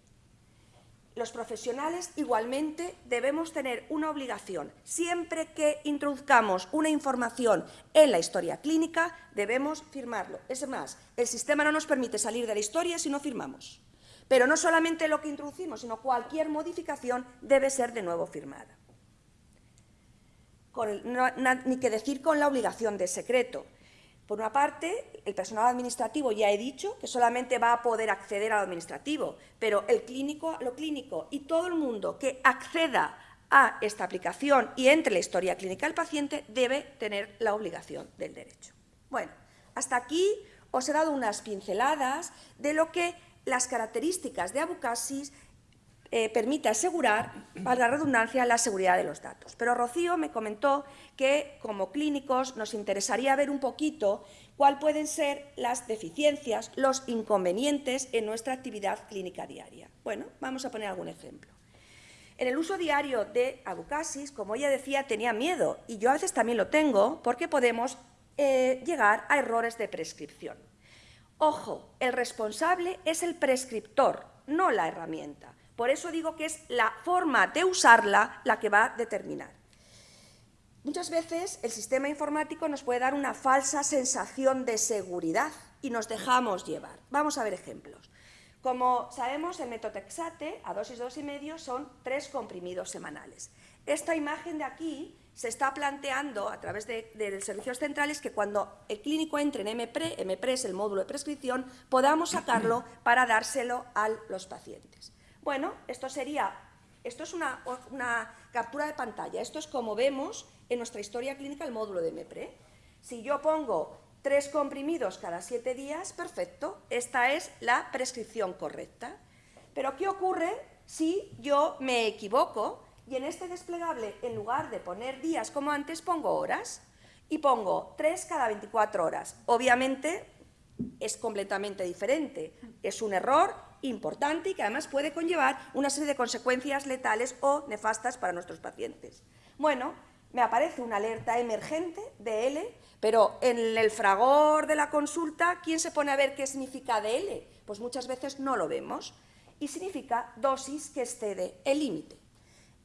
los profesionales igualmente debemos tener una obligación. Siempre que introduzcamos una información en la historia clínica, debemos firmarlo. Es más, el sistema no nos permite salir de la historia si no firmamos. Pero no solamente lo que introducimos, sino cualquier modificación debe ser de nuevo firmada. ni que decir con la obligación de secreto. Por una parte, el personal administrativo ya he dicho que solamente va a poder acceder a lo administrativo, pero el clínico, lo clínico y todo el mundo que acceda a esta aplicación y entre la historia clínica del paciente debe tener la obligación del derecho. Bueno, hasta aquí os he dado unas pinceladas de lo que las características de Abucasis eh, permite asegurar, para la redundancia, la seguridad de los datos. Pero Rocío me comentó que, como clínicos, nos interesaría ver un poquito cuáles pueden ser las deficiencias, los inconvenientes en nuestra actividad clínica diaria. Bueno, vamos a poner algún ejemplo. En el uso diario de Abucasis, como ella decía, tenía miedo, y yo a veces también lo tengo, porque podemos eh, llegar a errores de prescripción. Ojo, el responsable es el prescriptor, no la herramienta. Por eso digo que es la forma de usarla la que va a determinar. Muchas veces el sistema informático nos puede dar una falsa sensación de seguridad y nos dejamos llevar. Vamos a ver ejemplos. Como sabemos, el metotexate a dosis y medio son tres comprimidos semanales. Esta imagen de aquí se está planteando a través de, de, servicios centrales que cuando el clínico entre en MPRE, MPRE es el módulo de prescripción, podamos sacarlo para dárselo a los pacientes. Bueno, esto sería, esto es una, captura de pantalla, esto es como vemos en nuestra historia clínica el módulo de MEPRE. Si yo pongo tres comprimidos cada siete días, perfecto, esta es la prescripción correcta. Pero ¿qué ocurre si yo me equivoco y en este desplegable, en lugar de poner días como antes, pongo horas? Y pongo tres cada 24 horas. Obviamente es completamente diferente. Es un error importante y que además puede conllevar una serie de consecuencias letales o nefastas para nuestros pacientes. Bueno, me aparece una alerta emergente DL, pero en el fragor de la consulta, ¿quién se pone a ver qué significa DL? Pues muchas veces no lo vemos y significa dosis que excede el límite.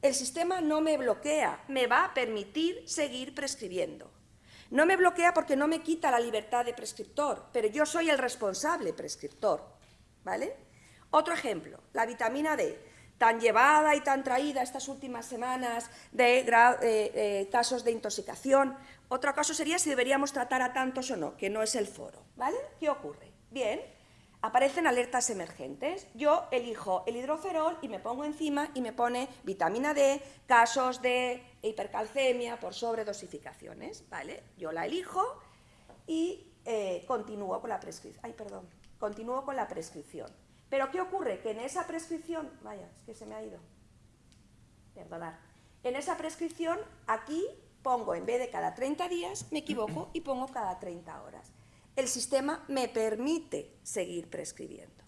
el sistema no me bloquea, me va a permitir seguir prescribiendo. No me bloquea porque no me quita la libertad de prescriptor, pero yo soy el responsable prescriptor. ¿vale? Otro ejemplo, la vitamina D, tan llevada y tan traída estas últimas semanas de eh, eh, casos de intoxicación. Otro caso sería si deberíamos tratar a tantos o no, que no es el foro. ¿vale? ¿Qué ocurre? Bien, aparecen alertas emergentes. Yo elijo el hidroferol y me pongo encima y me pone vitamina D, casos de hipercalcemia por sobredosificaciones. ¿vale? Yo la elijo y eh, continúo con la prescripción. Ay, perdón. Continúo con la prescripción. Pero ¿qué ocurre? Que en esa prescripción... Vaya, es que se me ha ido. Perdonad. En esa prescripción, aquí pongo, en vez de cada 30 días, me equivoco y pongo cada 30 horas el sistema me permite seguir prescribiendo.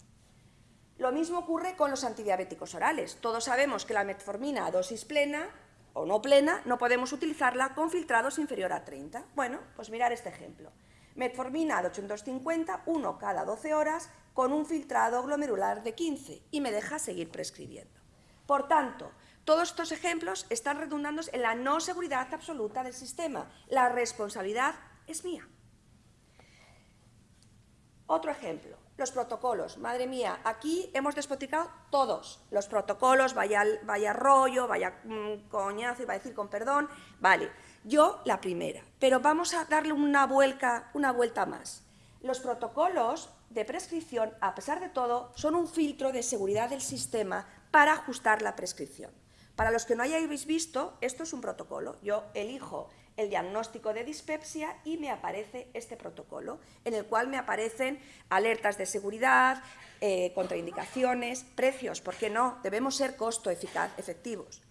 Lo mismo ocurre con los antidiabéticos orales. Todos sabemos que la metformina a dosis plena o no plena no podemos utilizarla con filtrados inferior a 30. Bueno, pues mirar este ejemplo. Metformina de 850, uno cada 12 horas, con un filtrado glomerular de 15 y me deja seguir prescribiendo. Por tanto, todos estos ejemplos están redundando en la no seguridad absoluta del sistema. La responsabilidad es mía. Otro ejemplo, los protocolos. Madre mía, aquí hemos despoticado todos los protocolos, vaya, vaya rollo, vaya mm, coñazo, iba a decir con perdón. Vale, yo la primera, pero vamos a darle una vuelta, una vuelta más. Los protocolos de prescripción, a pesar de todo, son un filtro de seguridad del sistema para ajustar la prescripción. Para los que no hayáis visto, esto es un protocolo. Yo elijo el diagnóstico de dispepsia y me aparece este protocolo, en el cual me aparecen alertas de seguridad, eh, contraindicaciones, precios, porque no, debemos ser costo eficaz, efectivos.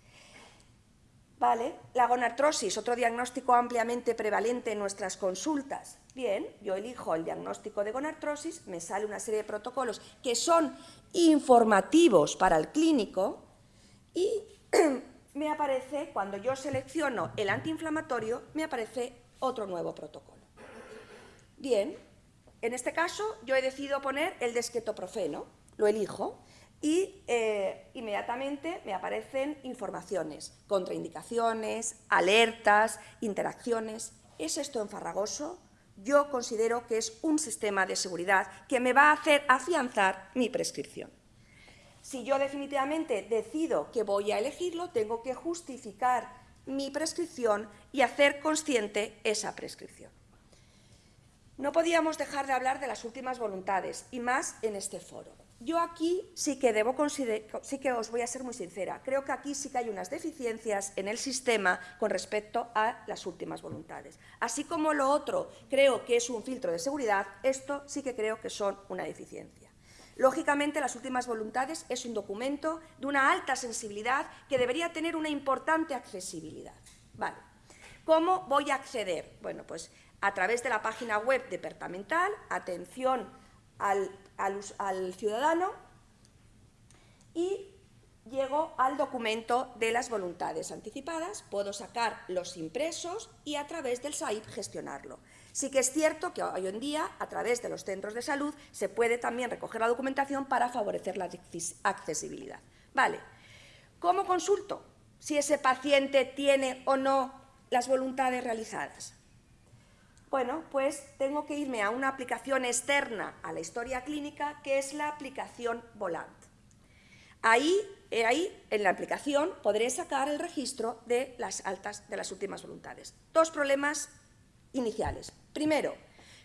Vale, la gonartrosis, otro diagnóstico ampliamente prevalente en nuestras consultas. Bien, yo elijo el diagnóstico de gonartrosis, me sale una serie de protocolos que son informativos para el clínico y me aparece, cuando yo selecciono el antiinflamatorio, me aparece otro nuevo protocolo. Bien, en este caso yo he decidido poner el desquetoprofeno, lo elijo, y eh, inmediatamente me aparecen informaciones, contraindicaciones, alertas, interacciones. ¿Es esto enfarragoso? Yo considero que es un sistema de seguridad que me va a hacer afianzar mi prescripción. Si yo definitivamente decido que voy a elegirlo, tengo que justificar mi prescripción y hacer consciente esa prescripción. No podíamos dejar de hablar de las últimas voluntades, y más en este foro. Yo aquí sí que debo sí que os voy a ser muy sincera, creo que aquí sí que hay unas deficiencias en el sistema con respecto a las últimas voluntades. Así como lo otro creo que es un filtro de seguridad, esto sí que creo que son una deficiencia. Lógicamente, las últimas voluntades es un documento de una alta sensibilidad que debería tener una importante accesibilidad. ¿Cómo voy a acceder? Bueno, pues a través de la página web departamental, atención al, al ciudadano, y llego al documento de las voluntades anticipadas, puedo sacar los impresos y a través del SAIP gestionarlo. Sí que es cierto que hoy en día, a través de los centros de salud, se puede también recoger la documentación para favorecer la accesibilidad. Vale. ¿Cómo consulto si ese paciente tiene o no las voluntades realizadas? Bueno, pues tengo que irme a una aplicación externa a la historia clínica, que es la aplicación Volant. Ahí, eh, ahí, en la aplicación, podré sacar el registro de las altas de las últimas voluntades. Dos problemas iniciales. Primero,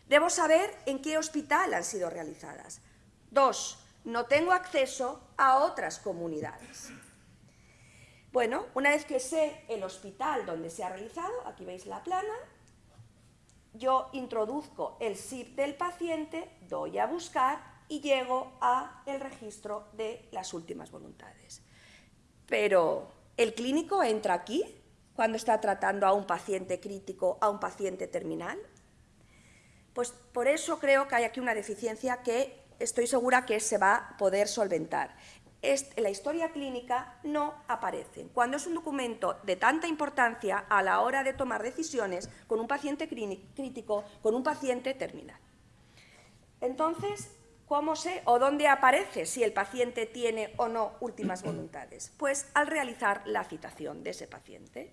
debo saber en qué hospital han sido realizadas. Dos, no tengo acceso a otras comunidades. Bueno, una vez que sé el hospital donde se ha realizado, aquí veis la plana, yo introduzco el SIP del paciente, doy a buscar y llego a el registro de las últimas voluntades. Pero, ¿el clínico entra aquí cuando está tratando a un paciente crítico, a un paciente terminal? Pues por eso creo que hay aquí una deficiencia que estoy segura que se va a poder solventar. La historia clínica no aparece. Cuando es un documento de tanta importancia a la hora de tomar decisiones con un paciente crítico, con un paciente terminal. Entonces, ¿Cómo sé o dónde aparece si el paciente tiene o no últimas voluntades? Pues al realizar la citación de ese paciente.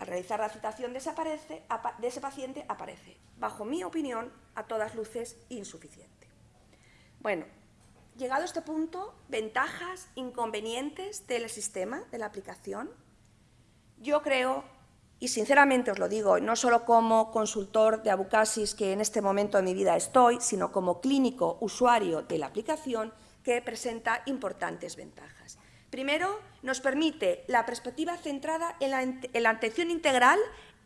Al realizar la citación de ese paciente aparece, bajo mi opinión, a todas luces insuficiente. Bueno, llegado a este punto, ventajas, inconvenientes del sistema, de la aplicación. Yo creo y sinceramente os lo digo, no solo como consultor de Abucasis, que en este momento de mi vida estoy, sino como clínico usuario de la aplicación, que presenta importantes ventajas. Primero, nos permite la perspectiva centrada en la, atención integral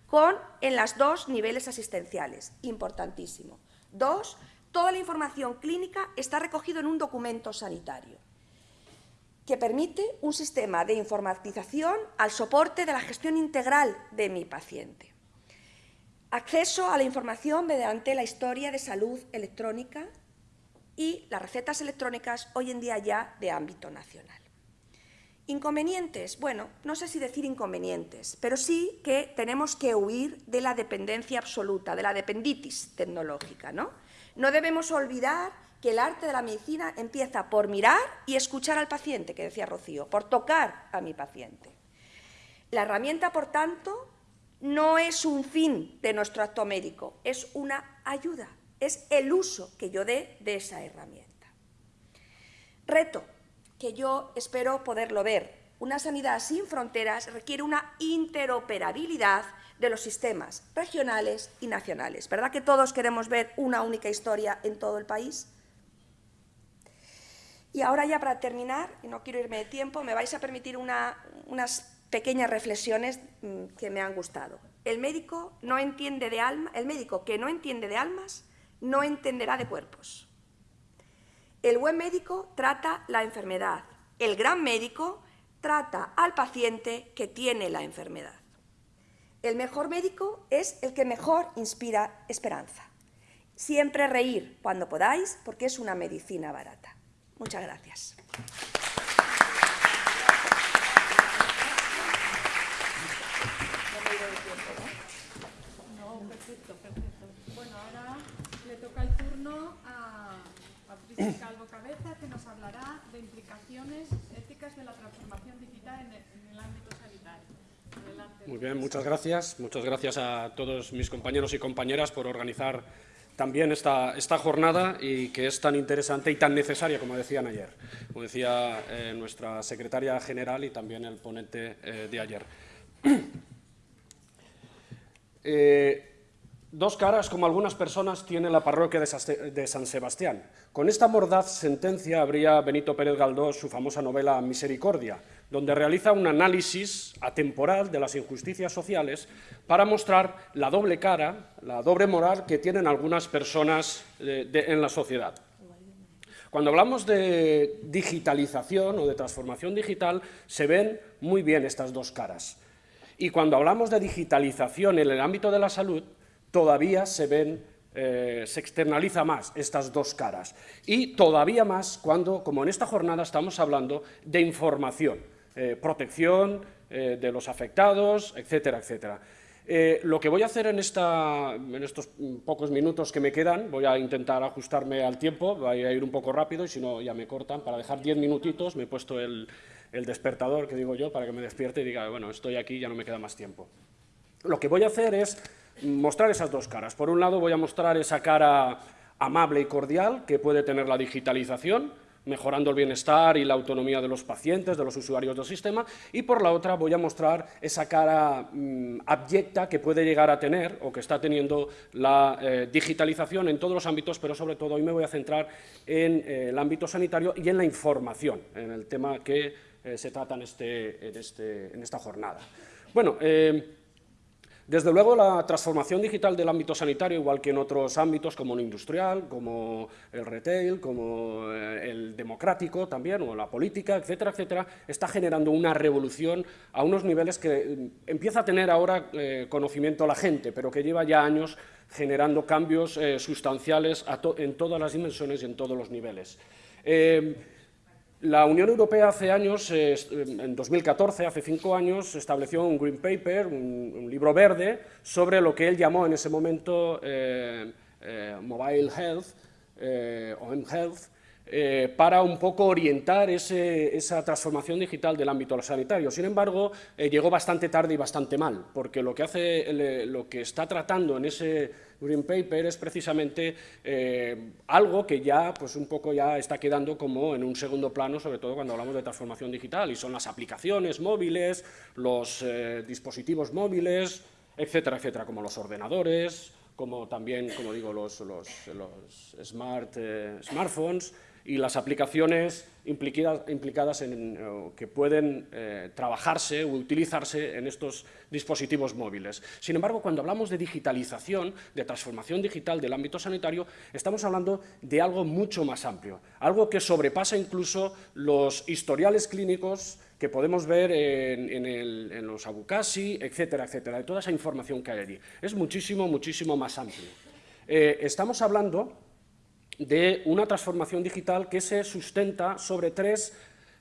con, en las dos niveles asistenciales, importantísimo. Dos, toda la información clínica está recogida en un documento sanitario que permite un sistema de informatización al soporte de la gestión integral de mi paciente. Acceso a la información mediante la historia de salud electrónica y las recetas electrónicas hoy en día ya de ámbito nacional. Inconvenientes, bueno, no sé si decir inconvenientes, pero sí que tenemos que huir de la dependencia absoluta, de la dependitis tecnológica. No, no debemos olvidar que el arte de la medicina empieza por mirar y escuchar al paciente, que decía Rocío, por tocar a mi paciente. La herramienta, por tanto, no es un fin de nuestro acto médico, es una ayuda, es el uso que yo dé de esa herramienta. Reto, que yo espero poderlo ver. Una sanidad sin fronteras requiere una interoperabilidad de los sistemas regionales y nacionales. ¿Verdad que todos queremos ver una única historia en todo el país? Y ahora ya para terminar, y no quiero irme de tiempo, me vais a permitir unas pequeñas reflexiones mm, que me han gustado. El médico, no entiende de alma, el médico que no entiende de almas no entenderá de cuerpos. El buen médico trata la enfermedad. El gran médico trata al paciente que tiene la enfermedad. El mejor médico es el que mejor inspira esperanza. Siempre reír cuando podáis porque es una medicina barata. Muchas gracias. Perfecto, perfecto. Bueno, ahora le toca el turno a Calvo Cabeza, que nos hablará de implicaciones éticas de la transformación digital en el, ámbito sanitario. Muy bien, muchas gracias. Muchas gracias a todos mis compañeros y compañeras por organizar también esta, esta jornada y que es tan interesante y tan necesaria, como decían ayer, como decía eh, nuestra secretaria general y también el ponente eh, de ayer. Eh, dos caras, como algunas personas, tiene la parroquia de San Sebastián. Con esta mordaz sentencia habría Benito Pérez Galdós su famosa novela Misericordia, donde realiza un análisis atemporal de las injusticias sociales para mostrar la doble cara, la doble moral que tienen algunas personas eh, en la sociedad. Cuando hablamos de digitalización o de transformación digital, se ven muy bien estas dos caras. Y cuando hablamos de digitalización en el ámbito de la salud, todavía se ven eh, se externaliza más estas dos caras. Y todavía más cuando, como en esta jornada, estamos hablando de información. Eh, protección eh, de los afectados, etcétera, etcétera. Eh, lo que voy a hacer en, esta, en, estos pocos minutos que me quedan, voy a intentar ajustarme al tiempo, voy a ir un poco rápido y si no ya me cortan, para dejar diez minutitos me he puesto el, el despertador, que digo yo, para que me despierte y diga, bueno, estoy aquí, ya no me queda más tiempo. Lo que voy a hacer es mostrar esas dos caras. Por un lado voy a mostrar esa cara amable y cordial que puede tener la digitalización, mejorando el bienestar y la autonomía de los pacientes, de los usuarios del sistema, y por la otra voy a mostrar esa cara mm, abyecta que puede llegar a tener o que está teniendo la eh, digitalización en todos los ámbitos, pero sobre todo hoy me voy a centrar en eh, el ámbito sanitario y en la información, en el tema que eh, se trata en, este, en, este, en, esta jornada. Bueno, desde luego, la transformación digital del ámbito sanitario, igual que en otros ámbitos como el industrial, como el retail, como eh, el democrático también, o la política, etcétera, etcétera, está generando una revolución a unos niveles que mm, empieza a tener ahora eh, conocimiento la gente, pero que lleva ya años generando cambios eh, sustanciales en todas las dimensiones y en todos los niveles. La Unión Europea hace años, eh, en 2014, hace cinco años, estableció un Green Paper, un, libro verde, sobre lo que él llamó en ese momento eh, eh, Mobile Health, o mHealth, eh, para un poco orientar esa transformación digital del ámbito sanitario. Sin embargo, eh, llegó bastante tarde y bastante mal, porque lo que, hace, eh, lo que está tratando en ese Green Paper es precisamente algo que ya, pues un poco ya está quedando como en un segundo plano, sobre todo cuando hablamos de transformación digital, y son las aplicaciones móviles, los dispositivos móviles, etcétera, etcétera, como los ordenadores, como también, como digo, los, los, smart, smartphones, y las aplicaciones implicadas, en, eh, que pueden eh, trabajarse o utilizarse en estos dispositivos móviles. Sin embargo, cuando hablamos de digitalización, de transformación digital del ámbito sanitario, estamos hablando de algo mucho más amplio, algo que sobrepasa incluso los historiales clínicos que podemos ver en, los Abucasi, etcétera, etcétera, de toda esa información que hay allí. Es muchísimo, muchísimo más amplio. Eh, estamos hablando de una transformación digital que se sustenta sobre tres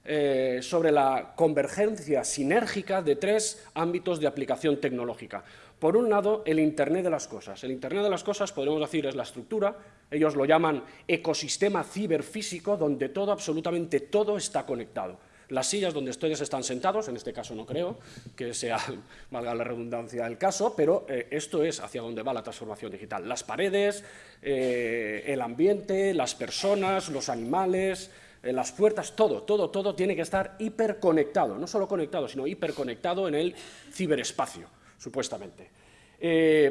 eh, sobre la convergencia sinérgica de tres ámbitos de aplicación tecnológica. Por un lado, el Internet de las cosas. El Internet de las cosas, podemos decir, es la estructura, ellos lo llaman ecosistema ciberfísico, donde todo, absolutamente todo está conectado las sillas donde ustedes están sentados, en este caso no creo que sea, valga la redundancia, el caso, pero eh, esto es hacia donde va la transformación digital. Las paredes, eh, el ambiente, las personas, los animales, eh, las puertas, todo, todo, todo tiene que estar hiperconectado, no solo conectado, sino hiperconectado en el ciberespacio, supuestamente.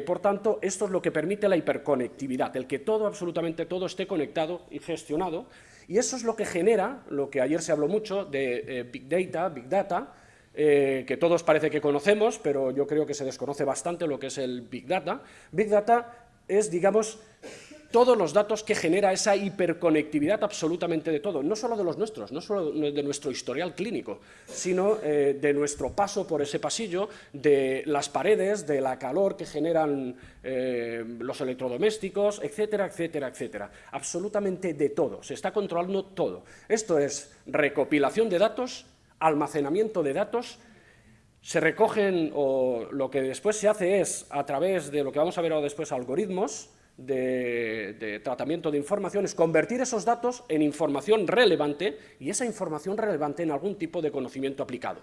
por tanto, esto es lo que permite la hiperconectividad, el que todo, absolutamente todo, esté conectado y gestionado, y eso es lo que genera, lo que ayer se habló mucho, de eh, Big Data, Big Data, eh, que todos parece que conocemos, pero yo creo que se desconoce bastante lo que es el Big Data. Big Data es, digamos, todos los datos que genera esa hiperconectividad absolutamente de todo, no solo de los nuestros, no solo de nuestro historial clínico, sino eh, de nuestro paso por ese pasillo, de las paredes, de la calor que generan eh, los electrodomésticos, etcétera, etcétera, etcétera. Absolutamente de todo, se está controlando todo. Esto es recopilación de datos, almacenamiento de datos, se recogen, o lo que después se hace es, a través de lo que vamos a ver ahora después, algoritmos, de, tratamiento de información es convertir esos datos en información relevante y esa información relevante en algún tipo de conocimiento aplicado.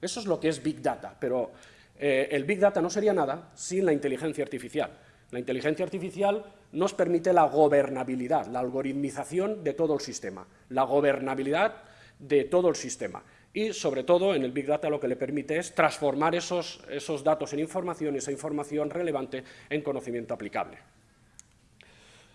Eso es lo que es Big Data, pero eh, el Big Data no sería nada sin la inteligencia artificial. La inteligencia artificial nos permite la gobernabilidad, la algoritmización de todo el sistema, la gobernabilidad de todo el sistema. Y, sobre todo, en el Big Data lo que le permite es transformar esos, esos datos en información esa información relevante en conocimiento aplicable.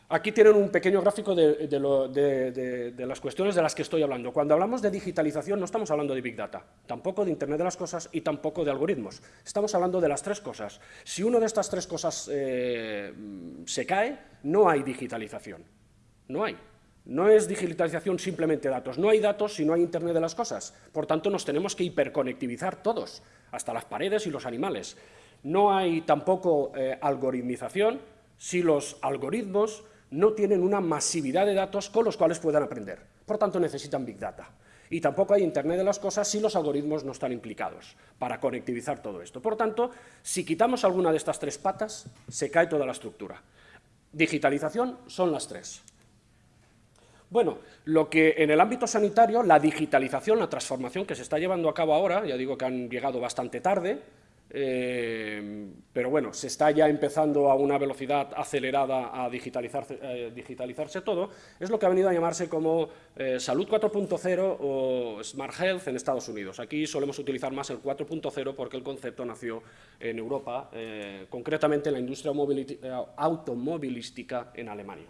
Aquí tienen un pequeño gráfico de, las cuestiones de las que estoy hablando. Cuando hablamos de digitalización no estamos hablando de Big Data, tampoco de Internet de las cosas y tampoco de algoritmos. Estamos hablando de las tres cosas. Si una de estas tres cosas eh, se cae, no hay digitalización. No hay. No es digitalización simplemente datos. No hay datos si no hay Internet de las cosas. Por tanto, nos tenemos que hiperconectivizar todos, hasta las paredes y los animales. No hay tampoco eh, algoritmización si los algoritmos no tienen una masividad de datos con los cuales puedan aprender. Por tanto, necesitan Big Data. Y tampoco hay Internet de las cosas si los algoritmos no están implicados para conectivizar todo esto. Por tanto, si quitamos alguna de estas tres patas, se cae toda la estructura. Digitalización son las tres. Bueno, lo que en el ámbito sanitario, la digitalización, la transformación que se está llevando a cabo ahora, ya digo que han llegado bastante tarde, eh, pero bueno, se está ya empezando a una velocidad acelerada a digitalizarse, eh, todo, es lo que ha venido a llamarse como eh, Salud 4.0 o Smart Health en Estados Unidos. Aquí solemos utilizar más el 4.0 porque el concepto nació en Europa, concretamente en la industria automovilística en Alemania.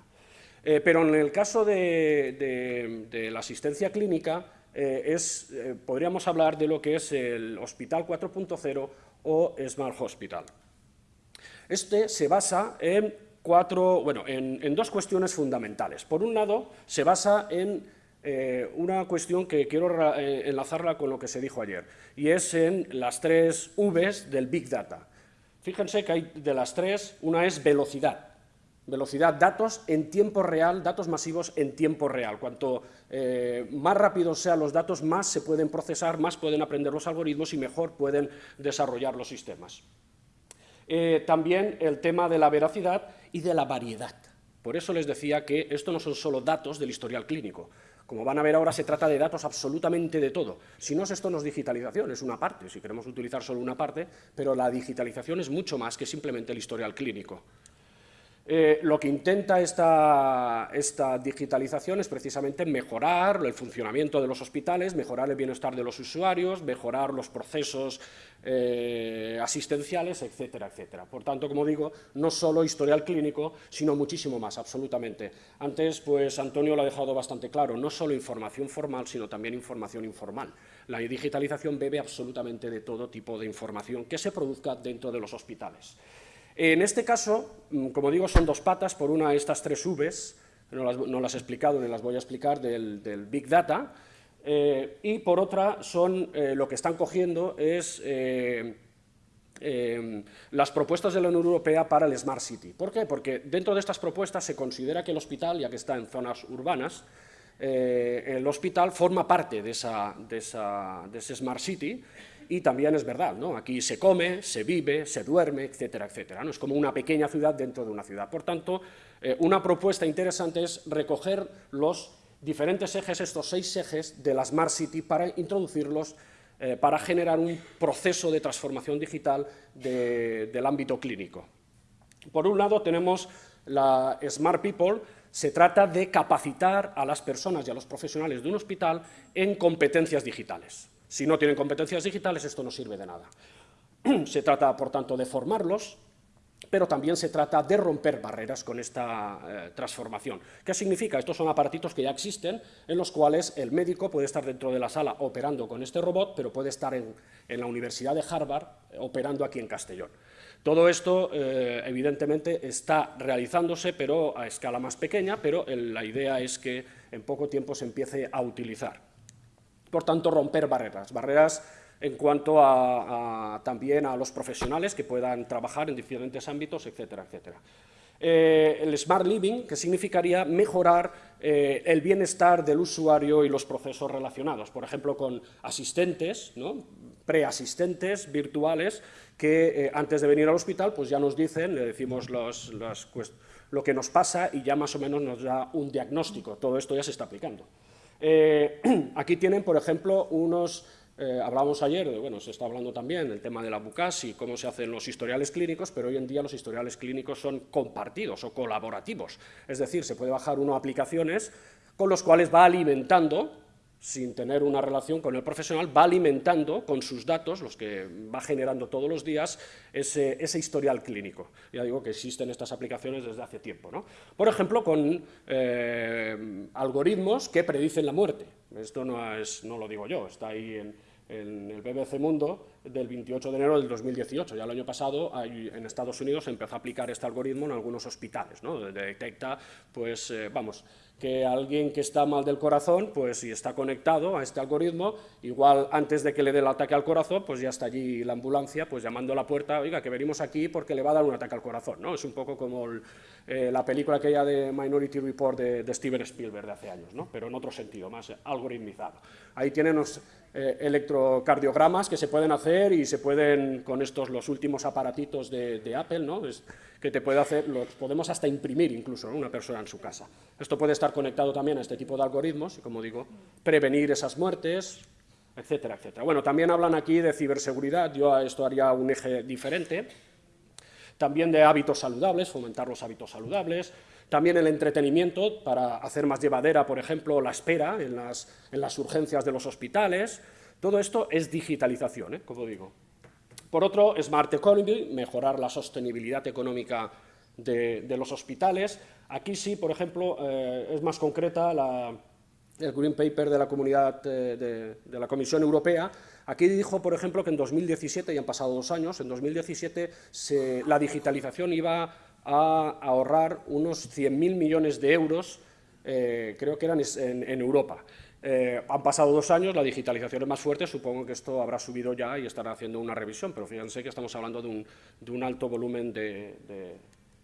pero en el caso de la asistencia clínica, podríamos hablar de lo que es el Hospital 4.0 o Smart Hospital. Este se basa en, cuatro, bueno, en, dos cuestiones fundamentales. Por un lado, se basa en eh, una cuestión que quiero eh, enlazarla con lo que se dijo ayer, y es en las tres Vs del Big Data. Fíjense que hay de las tres, una es velocidad. Velocidad, datos en tiempo real, datos masivos en tiempo real. Cuanto eh, más rápidos sean los datos, más se pueden procesar, más pueden aprender los algoritmos y mejor pueden desarrollar los sistemas. Eh, también el tema de la veracidad y de la variedad Por eso les decía que esto no son solo datos del historial clínico. Como van a ver ahora, se trata de datos absolutamente de todo. Si no es esto, no es digitalización, es una parte, si queremos utilizar solo una parte, pero la digitalización es mucho más que simplemente el historial clínico. Eh, lo que intenta esta, digitalización es precisamente mejorar el funcionamiento de los hospitales, mejorar el bienestar de los usuarios, mejorar los procesos eh, asistenciales, etcétera, etcétera. Por tanto, como digo, no solo historial clínico, sino muchísimo más, absolutamente. Antes, pues, Antonio lo ha dejado bastante claro, no solo información formal, sino también información informal. La digitalización bebe absolutamente de todo tipo de información que se produzca dentro de los hospitales. En este caso, mm, como digo, son dos patas, por una estas tres Vs, no las, he explicado ni las voy a explicar, del, Big Data, eh, y por otra son, eh, lo que están cogiendo es eh, las propuestas de la Unión Europea para el Smart City. ¿Por qué? Porque dentro de estas propuestas se considera que el hospital, ya que está en zonas urbanas, el hospital forma parte de, esa, de, esa, de ese Smart City y también es verdad, ¿no? aquí se come, se vive, se duerme, etcétera, etcétera. ¿no? Es como una pequeña ciudad dentro de una ciudad. Por tanto, eh, una propuesta interesante es recoger los diferentes ejes, estos seis ejes de la Smart City para introducirlos, eh, para generar un proceso de transformación digital del ámbito clínico. Por un lado tenemos la Smart People, se trata de capacitar a las personas y a los profesionales de un hospital en competencias digitales. Si no tienen competencias digitales, esto no sirve de nada. Se trata, por tanto, de formarlos, pero también se trata de romper barreras con esta eh, transformación. ¿Qué significa? Estos son aparatitos que ya existen, en los cuales el médico puede estar dentro de la sala operando con este robot, pero puede estar en, la Universidad de Harvard eh, operando aquí en Castellón. Todo esto, eh, evidentemente, está realizándose, pero a escala más pequeña, pero la idea es que en poco tiempo se empiece a utilizar. Por tanto, romper barreras, barreras en cuanto a, también a los profesionales que puedan trabajar en diferentes ámbitos, etcétera, etcétera. Eh, el Smart Living, que significaría mejorar eh, el bienestar del usuario y los procesos relacionados, por ejemplo, con asistentes, ¿no? preasistentes virtuales, que eh, antes de venir al hospital pues ya nos dicen, le decimos lo que nos pasa y ya más o menos nos da un diagnóstico. Todo esto ya se está aplicando. Eh, aquí tienen, por ejemplo, unos... Eh, hablamos ayer, bueno, se está hablando también del tema de la BUCAS y cómo se hacen los historiales clínicos, pero hoy en día los historiales clínicos son compartidos o colaborativos. Es decir, se puede bajar uno aplicaciones con los cuales va alimentando sin tener una relación con el profesional, va alimentando con sus datos, los que va generando todos los días, ese, historial clínico. Ya digo que existen estas aplicaciones desde hace tiempo. ¿no? Por ejemplo, con eh, algoritmos que predicen la muerte. Esto no, es, no lo digo yo, está ahí en, el BBC Mundo del 28 de enero del 2018. Ya el año pasado en Estados Unidos se empezó a aplicar este algoritmo en algunos hospitales. ¿no? Detecta, pues, eh, vamos, que alguien que está mal del corazón, pues si está conectado a este algoritmo, igual antes de que le dé el ataque al corazón, pues ya está allí la ambulancia, pues llamando a la puerta, oiga, que venimos aquí porque le va a dar un ataque al corazón, ¿no? Es un poco como eh, la película aquella de Minority Report de, Steven Spielberg de hace años, ¿no? Pero en otro sentido, más algoritmizado. Ahí tienen los eh, electrocardiogramas que se pueden hacer y se pueden, con estos, los últimos aparatitos de, Apple, ¿no? Que te puede hacer, los podemos hasta imprimir incluso una persona en su casa. Esto puede estar conectado también a este tipo de algoritmos y, como digo, prevenir esas muertes, etcétera, etcétera. Bueno, también hablan aquí de ciberseguridad, yo a esto haría un eje diferente, también de hábitos saludables, fomentar los hábitos saludables, también el entretenimiento para hacer más llevadera, por ejemplo, la espera en las, en las urgencias de los hospitales, todo esto es digitalización, ¿eh? como digo. Por otro, Smart Economy, mejorar la sostenibilidad económica de, los hospitales. Aquí sí, por ejemplo, eh, es más concreta el Green Paper de la, comunidad, eh, de, la Comisión Europea. Aquí dijo, por ejemplo, que en 2017, y han pasado dos años, en 2017 la digitalización iba a ahorrar unos 100.000 millones de euros, eh, creo que eran en Europa. Eh, han pasado dos años, la digitalización es más fuerte, supongo que esto habrá subido ya y estará haciendo una revisión, pero fíjense que estamos hablando de un, alto volumen de,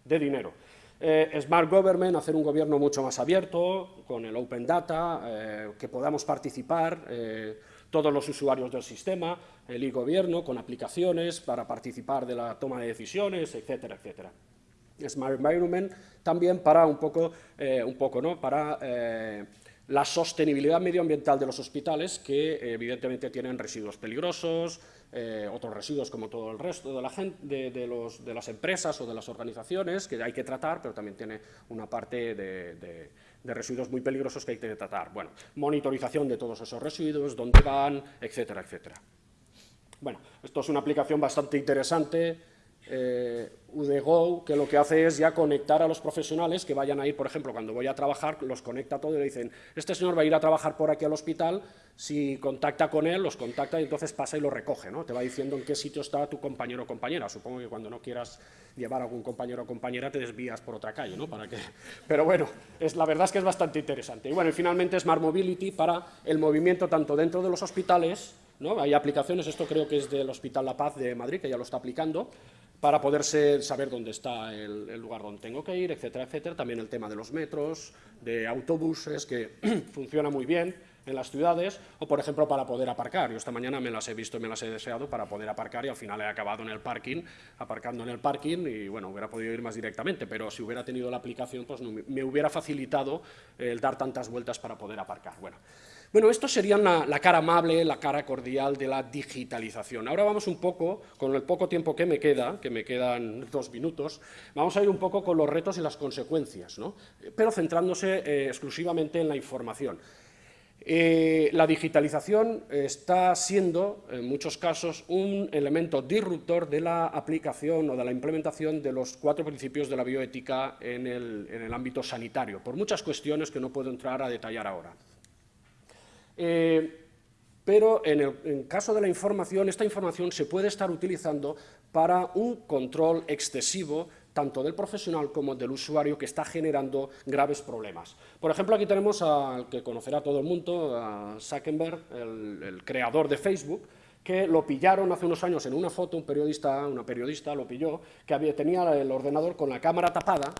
dinero. Eh, Smart Government, hacer un gobierno mucho más abierto, con el Open Data, eh, que podamos participar todos los usuarios del sistema, el e-gobierno, con aplicaciones para participar de la toma de decisiones, etcétera, etcétera. Smart Environment, también para un poco, un poco ¿no? para la sostenibilidad medioambiental de los hospitales, que evidentemente tienen residuos peligrosos, eh, otros residuos como todo el resto de, la gente, de, los, de, las empresas o de las organizaciones que hay que tratar, pero también tiene una parte de, residuos muy peligrosos que hay que tratar. Bueno, monitorización de todos esos residuos, dónde van, etcétera, etcétera. Bueno, esto es una aplicación bastante interesante, eh, UDGO, que lo que hace es ya conectar a los profesionales que vayan a ir, por ejemplo, cuando voy a trabajar, los conecta todo y le dicen, este señor va a ir a trabajar por aquí al hospital, si contacta con él, los contacta y entonces pasa y lo recoge, ¿no? Te va diciendo en qué sitio está tu compañero o compañera. Supongo que cuando no quieras llevar a algún compañero o compañera te desvías por otra calle, ¿no? Pero bueno, es, la verdad es que es bastante interesante. Y bueno, y finalmente Smart Mobility para el movimiento tanto dentro de los hospitales, ¿no? Hay aplicaciones, esto creo que es del Hospital La Paz de Madrid, que ya lo está aplicando, para poderse saber dónde está el, lugar donde tengo que ir, etcétera, etcétera. También el tema de los metros, de autobuses, que funciona muy bien en las ciudades, o por ejemplo para poder aparcar. Yo esta mañana me las he visto y me las he deseado para poder aparcar y al final he acabado en el parking, aparcando en el parking y bueno, hubiera podido ir más directamente, pero si hubiera tenido la aplicación, pues me hubiera facilitado el dar tantas vueltas para poder aparcar. Bueno, bueno, esto sería la, cara amable, la cara cordial de la digitalización. Ahora vamos un poco, con el poco tiempo que me queda, que me quedan dos minutos, vamos a ir un poco con los retos y las consecuencias, pero centrándose eh, exclusivamente en la información. Eh, la digitalización está siendo, en muchos casos, un elemento disruptor de la aplicación o de la implementación de los cuatro principios de la bioética en el ámbito sanitario, por muchas cuestiones que no puedo entrar a detallar ahora. Eh, pero en el caso de la información, esta información se puede estar utilizando para un control excesivo tanto del profesional como del usuario que está generando graves problemas. Por ejemplo, aquí tenemos al que conocerá todo el mundo, a Zuckerberg, el, creador de Facebook, que lo pillaron hace unos años en una foto, un periodista, una periodista lo pilló, que había, tenía el ordenador con la cámara tapada,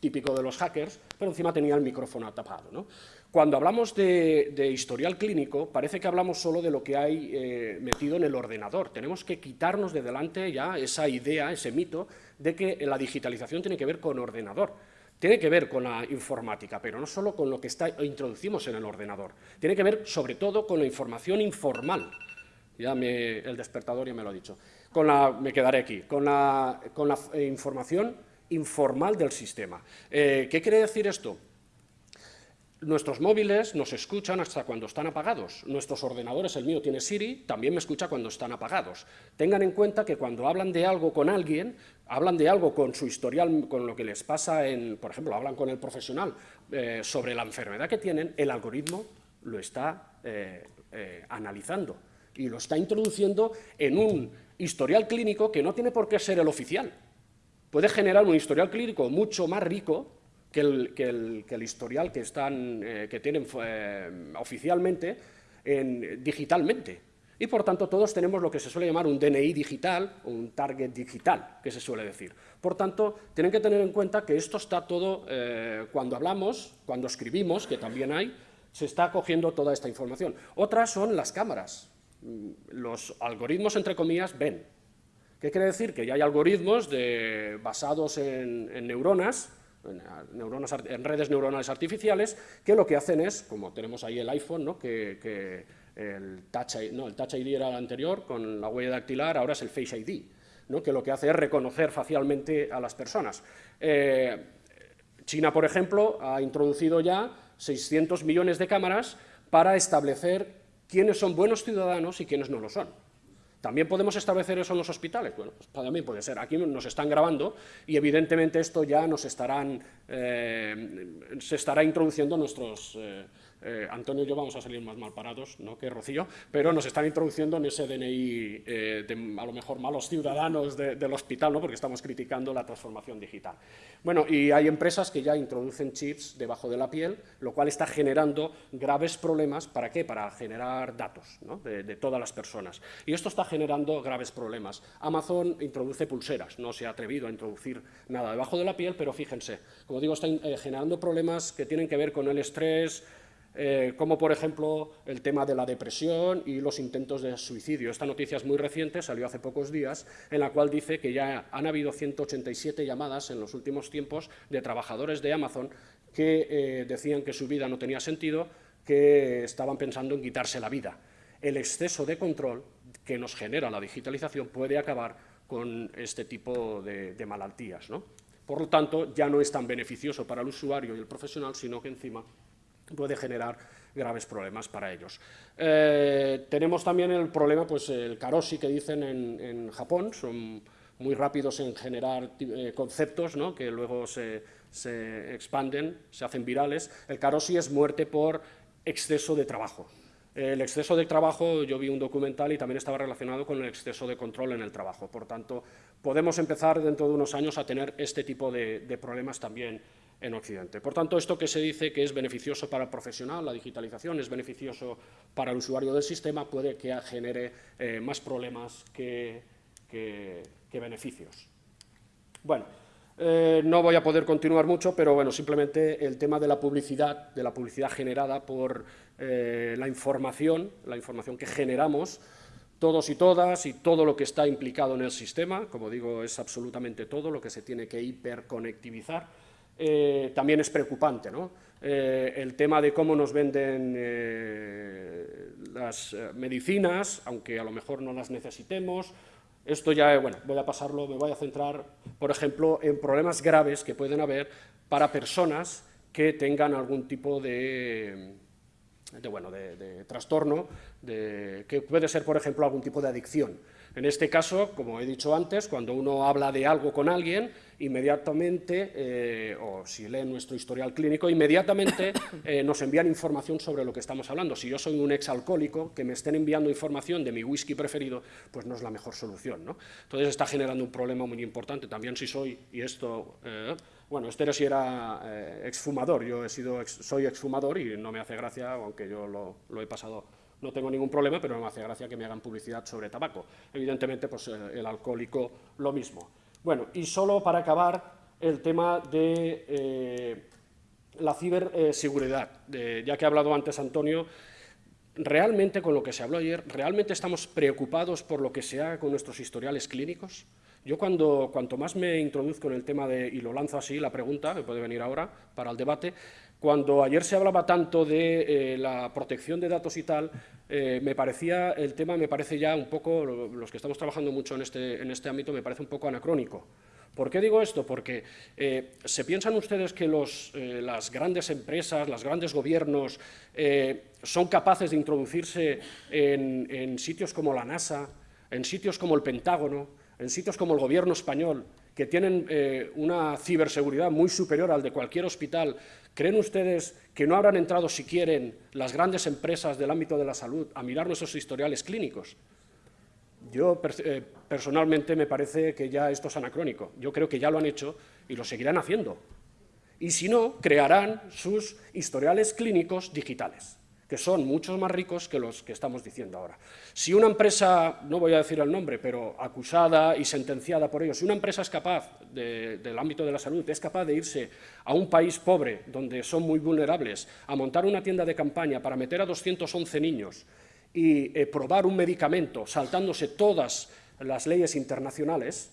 típico de los hackers, pero encima tenía el micrófono tapado. ¿no? Cuando hablamos de, historial clínico, parece que hablamos solo de lo que hay eh, metido en el ordenador. Tenemos que quitarnos de delante ya esa idea, ese mito, de que la digitalización tiene que ver con ordenador. Tiene que ver con la informática, pero no solo con lo que introducimos en el ordenador. Tiene que ver, sobre todo, con la información informal. Ya el despertador ya me lo ha dicho. Con la, me quedaré aquí. Con la, con la eh, información informal del sistema. Eh, ¿Qué quiere decir esto? Nuestros móviles nos escuchan hasta cuando están apagados. Nuestros ordenadores, el mío tiene Siri, también me escucha cuando están apagados. Tengan en cuenta que cuando hablan de algo con alguien, hablan de algo con su historial, con lo que les pasa, en, por ejemplo, hablan con el profesional eh, sobre la enfermedad que tienen, el algoritmo lo está eh, eh, analizando y lo está introduciendo en un historial clínico que no tiene por qué ser el oficial. Puede generar un historial clínico mucho más rico que el, historial que, están, eh, que tienen eh, oficialmente en, digitalmente. Y por tanto todos tenemos lo que se suele llamar un DNI digital, un target digital, que se suele decir. Por tanto, tienen que tener en cuenta que esto está todo, eh, cuando hablamos, cuando escribimos, que también hay, se está cogiendo toda esta información. Otras son las cámaras. Mm, los algoritmos, entre comillas, ven. ¿Qué quiere decir? Que ya hay algoritmos de, basados en neuronas, en, redes neuronales artificiales, que lo que hacen es, como tenemos ahí el iPhone, que, el, touch, no, el Touch ID era el anterior, con la huella dactilar, ahora es el Face ID, que lo que hace es reconocer facialmente a las personas. Eh, China, por ejemplo, ha introducido ya 600 millones de cámaras para establecer quiénes son buenos ciudadanos y quiénes no lo son. ¿También podemos establecer eso en los hospitales? Bueno, pues también puede ser. Aquí nos están grabando y evidentemente esto ya nos estarán, eh, se estará introduciendo nuestros, eh, eh, Antonio y yo vamos a salir más mal parados ¿no? que Rocío, pero nos están introduciendo en ese DNI eh, de a lo mejor malos ciudadanos del hospital, ¿no? porque estamos criticando la transformación digital. Bueno, y hay empresas que ya introducen chips debajo de la piel, lo cual está generando graves problemas, ¿para qué? Para generar datos de, todas las personas. Y esto está generando graves problemas. Amazon introduce pulseras, no se ha atrevido a introducir nada debajo de la piel, pero fíjense, como digo, está eh, generando problemas que tienen que ver con el estrés, eh, como por ejemplo el tema de la depresión y los intentos de suicidio. Esta noticia es muy reciente, salió hace pocos días, en la cual dice que ya han habido 187 llamadas en los últimos tiempos de trabajadores de Amazon que eh, decían que su vida no tenía sentido, que estaban pensando en quitarse la vida. El exceso de control que nos genera la digitalización puede acabar con este tipo de, de malaltías. ¿no? Por lo tanto, ya no es tan beneficioso para el usuario y el profesional, sino que encima puede generar graves problemas para ellos. Eh, tenemos también el problema, pues el karoshi que dicen en, Japón, son muy rápidos en generar eh, conceptos ¿no? que luego se, se, expanden, se hacen virales. El karoshi es muerte por exceso de trabajo. El exceso de trabajo, yo vi un documental y también estaba relacionado con el exceso de control en el trabajo. Por tanto, podemos empezar dentro de unos años a tener este tipo de, de problemas también en Occidente. Por tanto, esto que se dice que es beneficioso para el profesional, la digitalización, es beneficioso para el usuario del sistema, puede que genere eh, más problemas que, beneficios. Bueno, eh, no voy a poder continuar mucho, pero bueno, simplemente el tema de la publicidad, de la publicidad generada por eh, la información, la información que generamos, todos y todas y todo lo que está implicado en el sistema, como digo, es absolutamente todo lo que se tiene que hiperconectivizar, eh, también es preocupante. ¿no? Eh, el tema de cómo nos venden eh, las medicinas, aunque a lo mejor no las necesitemos, esto ya, bueno, voy a pasarlo, me voy a centrar, por ejemplo, en problemas graves que pueden haber para personas que tengan algún tipo de, de, bueno, de, trastorno, que puede ser, por ejemplo, algún tipo de adicción. En este caso, como he dicho antes, cuando uno habla de algo con alguien, inmediatamente, eh, o si lee nuestro historial clínico, inmediatamente eh, nos envían información sobre lo que estamos hablando. Si yo soy un exalcohólico, que me estén enviando información de mi whisky preferido, pues no es la mejor solución. ¿no? Entonces está generando un problema muy importante. También si soy, y esto... Eh, bueno, este era si era exfumador, yo he sido soy exfumador y no me hace gracia, aunque yo lo he pasado no tengo ningún problema, pero no me hace gracia que me hagan publicidad sobre tabaco. Evidentemente, pues el alcohólico lo mismo. Bueno, y solo para acabar, el tema de eh, la ciberseguridad. ya que ha hablado antes Antonio, realmente con lo que se habló ayer, ¿realmente estamos preocupados por lo que se haga con nuestros historiales clínicos? Yo cuando, cuanto más me introduzco en el tema de, y lo lanzo así, la pregunta, me puede venir ahora para el debate, cuando ayer se hablaba tanto de eh, la protección de datos y tal, eh, me parecía, el tema me parece ya un poco, los que estamos trabajando mucho en este, en este ámbito, me parece un poco anacrónico. ¿Por qué digo esto? Porque eh, ¿se piensan ustedes que los, las grandes empresas, los grandes gobiernos son capaces de introducirse en, en sitios como la NASA, en sitios como el Pentágono, en sitios como el gobierno español, que tienen una ciberseguridad muy superior al de cualquier hospital ¿Creen ustedes que no habrán entrado, si quieren, las grandes empresas del ámbito de la salud a mirar nuestros historiales clínicos? Yo eh, personalmente me parece que ya esto es anacrónico. Yo creo que ya lo han hecho y lo seguirán haciendo. Y si no, crearán sus historiales clínicos digitales que son muchos más ricos que los que estamos diciendo ahora. Si una empresa, no voy a decir el nombre, pero acusada y sentenciada por ello, si una empresa es capaz, del ámbito de la salud, es capaz de irse a un país pobre, donde son muy vulnerables, a montar una tienda de campaña para meter a 211 niños y eh, probar un medicamento saltándose todas las leyes internacionales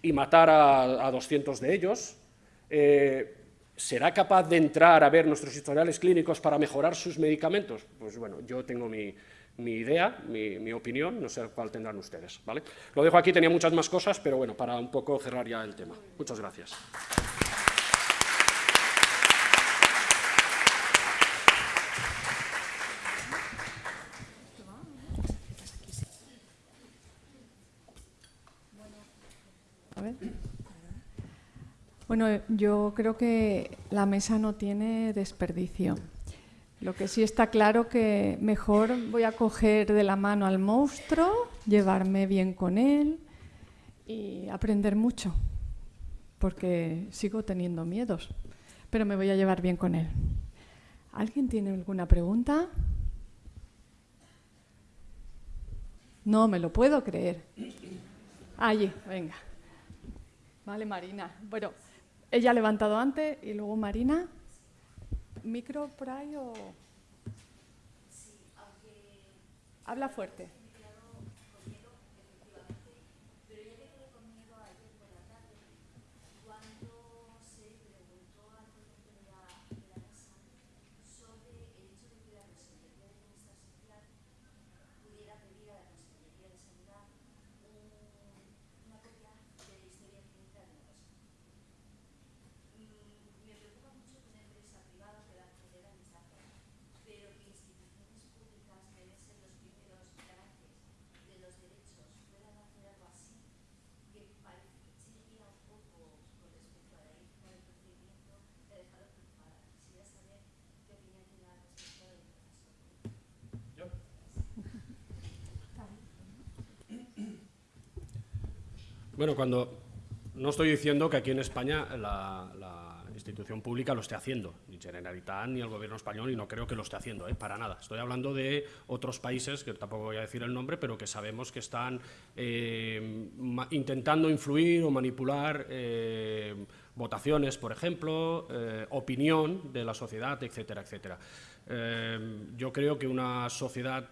y matar a, 200 de ellos, eh, ¿Será capaz de entrar a ver nuestros historiales clínicos para mejorar sus medicamentos? Pues bueno, yo tengo mi, idea, mi, opinión, no sé cuál tendrán ustedes. ¿vale? Lo dejo aquí, tenía muchas más cosas, pero bueno, para un poco cerrar ya el tema. Muchas gracias. Bueno, yo creo que la mesa no tiene desperdicio. Lo que sí está claro que mejor voy a coger de la mano al monstruo, llevarme bien con él y aprender mucho, porque sigo teniendo miedos, pero me voy a llevar bien con él. ¿Alguien tiene alguna pregunta? No me lo puedo creer. Allí, venga. Vale, Marina. Bueno, ella ha levantado antes y luego Marina. ¿Micro por ahí o...? Habla fuerte. Bueno, cuando no estoy diciendo que aquí en España la, institución pública lo esté haciendo, ni Generalitat ni el gobierno español, y no creo que lo esté haciendo, ¿eh? para nada. Estoy hablando de otros países, que tampoco voy a decir el nombre, pero que sabemos que están eh, intentando influir o manipular eh, votaciones, por ejemplo, opinión de la sociedad, etcétera, etcétera. Yo creo que una sociedad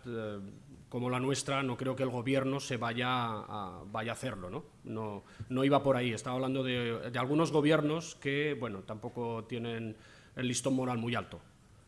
como la nuestra, no creo que el gobierno se vaya a, vaya a hacerlo, ¿no? ¿no? No iba por ahí, estaba hablando de, de algunos gobiernos que, bueno, tampoco tienen el listón moral muy alto.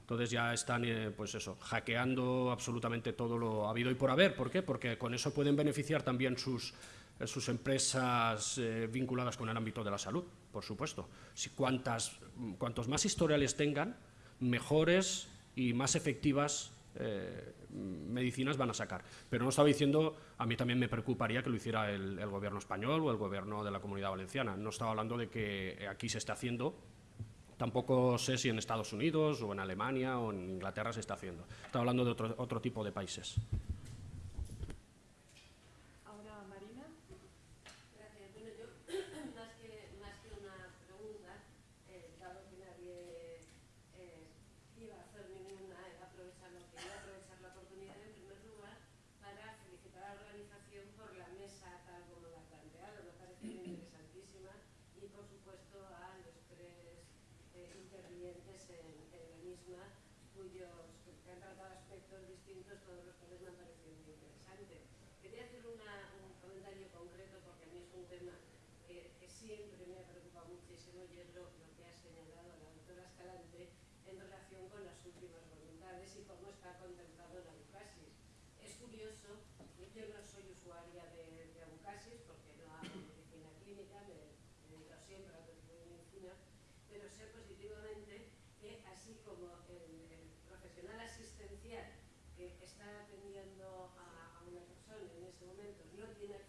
Entonces ya están, eh, pues eso, hackeando absolutamente todo lo habido y por haber. ¿Por qué? Porque con eso pueden beneficiar también sus, eh, sus empresas eh, vinculadas con el ámbito de la salud, por supuesto. Si cuantas, cuantos más historiales tengan, mejores y más efectivas eh, medicinas van a sacar. Pero no estaba diciendo, a mí también me preocuparía que lo hiciera el, gobierno español o el gobierno de la Comunidad Valenciana. No estaba hablando de que aquí se está haciendo, tampoco sé si en Estados Unidos o en Alemania o en Inglaterra se está haciendo. Estaba hablando de otro, otro tipo de países. siempre me ha preocupado muchísimo y es lo, lo que ha señalado la doctora Escalante en relación con las últimas voluntades y cómo está contemplado en Abucasis. Es curioso, yo no soy usuaria de, de Abucasis porque no hago medicina clínica, me, dedico siempre a la medicina, pero sé positivamente que así como el, el profesional asistencial que está atendiendo a, a, una persona en ese momento no tiene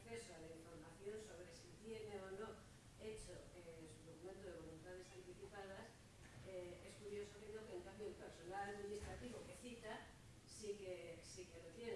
administrativo que cita sí que, sí que lo tiene.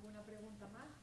¿Alguna pregunta más?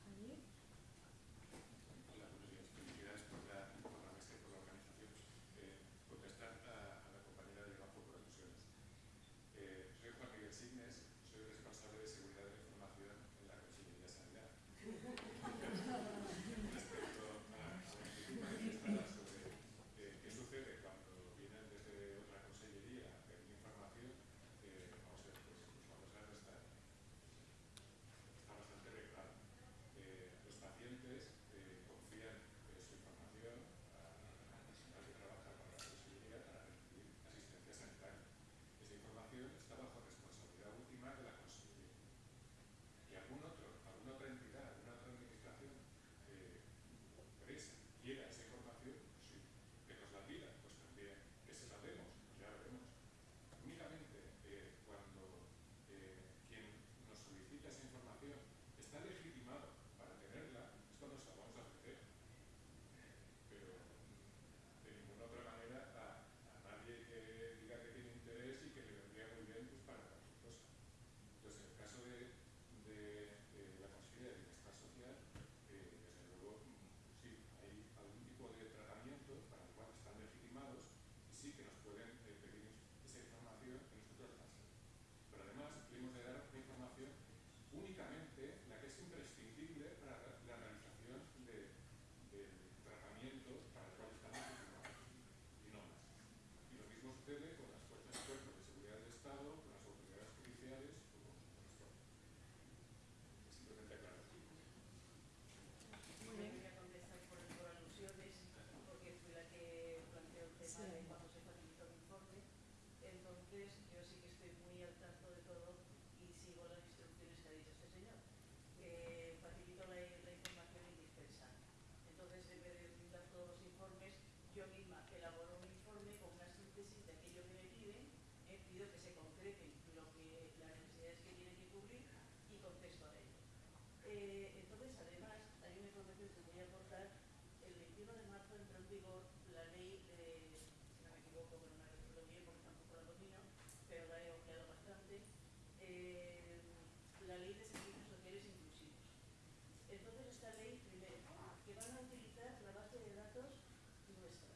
esta ley primero, que van a utilizar la base de datos nuestra,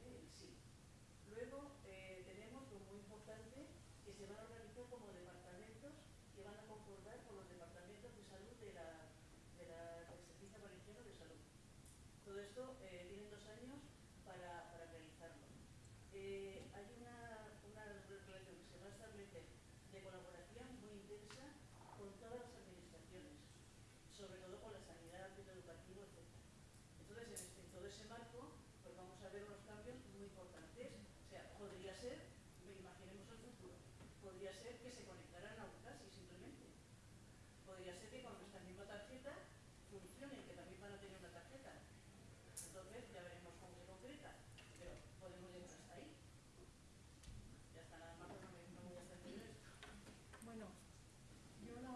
¿eh? el sí. Luego eh, tenemos lo muy importante que se van a organizar como departamentos que van a concordar con los departamentos de salud de la, de la, del Servicio Valenciano de Salud. Todo esto eh, tienen dos años para, para realizarlo. Eh,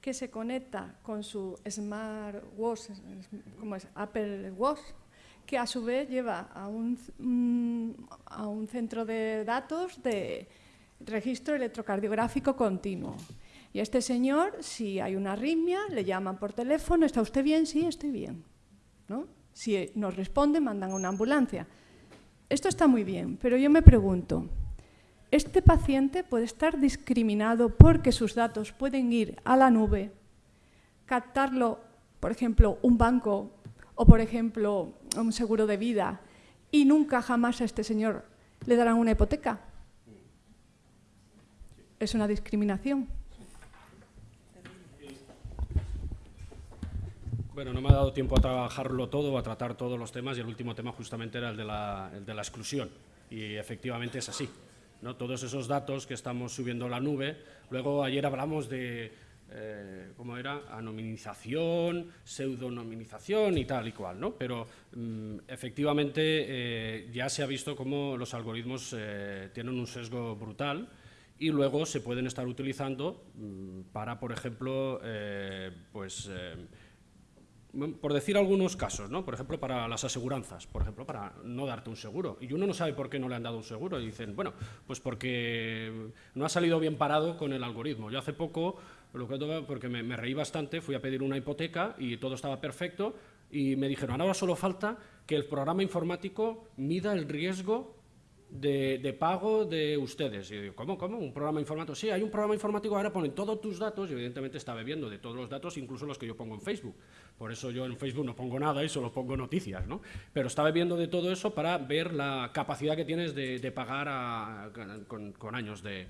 que se conecta con su smartwatch, como es Apple Watch, que a su vez lleva a un, a un centro de datos de registro electrocardiográfico continuo. Y a este señor, si hay una arritmia, le llaman por teléfono, ¿está usted bien? Sí, estoy bien. ¿No? Si nos responde, mandan a una ambulancia. Esto está muy bien, pero yo me pregunto, ¿este paciente puede estar discriminado porque sus datos pueden ir a la nube, captarlo, por ejemplo, un banco o, por ejemplo, un seguro de vida y nunca jamás a este señor le darán una hipoteca? Es una discriminación. Bueno, no me ha dado tiempo a trabajarlo todo, a tratar todos los temas y el último tema justamente era el de la, exclusión. Y efectivamente es así. ¿No? Todos esos datos que estamos subiendo a la nube, luego ayer hablamos de, eh, ¿cómo era? Anonimización, pseudonimización y tal y cual, ¿no? Pero mm, efectivamente eh, ya se ha visto cómo los algoritmos eh, tienen un sesgo brutal y luego se pueden estar utilizando mm, para, por ejemplo, pues por decir algunos casos, ¿no? por ejemplo, para las aseguranzas, por ejemplo, para no darte un seguro. Y uno no sabe por qué no le han dado un seguro. Y dicen, bueno, pues porque no ha salido bien parado con el algoritmo. Yo hace poco, lo que, porque me, me reí bastante, fui a pedir una hipoteca y todo estaba perfecto y me dijeron, ahora solo falta que el programa informático mida el riesgo de, pago de ustedes. Y yo digo, ¿cómo, cómo? ¿Un programa informático? Sí, hay un programa informático, ahora ponen todos tus datos y evidentemente está bebiendo de todos los datos, incluso los que yo pongo en Facebook. Por eso yo en Facebook no pongo nada y solo pongo noticias, ¿no? Pero está bebiendo de todo eso para ver la capacidad que tienes de, pagar con años de,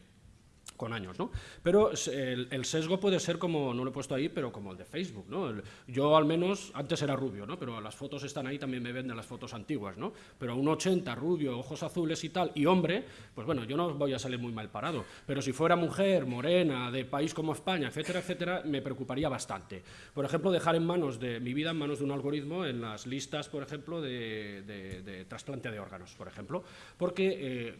con años, ¿no? Pero el, sesgo puede ser como, no lo he puesto ahí, pero como el de Facebook, ¿no? yo al menos, antes era rubio, ¿no? Pero las fotos están ahí, también me venden las fotos antiguas, ¿no? Pero un 80, rubio, ojos azules y tal, y hombre, pues bueno, yo no voy a salir muy mal parado. Pero si fuera mujer, morena, de país como España, etcétera, etcétera, me preocuparía bastante. Por ejemplo, dejar en manos de mi vida, en manos de un algoritmo, en las listas, por ejemplo, de, trasplante de órganos, por ejemplo, porque eh,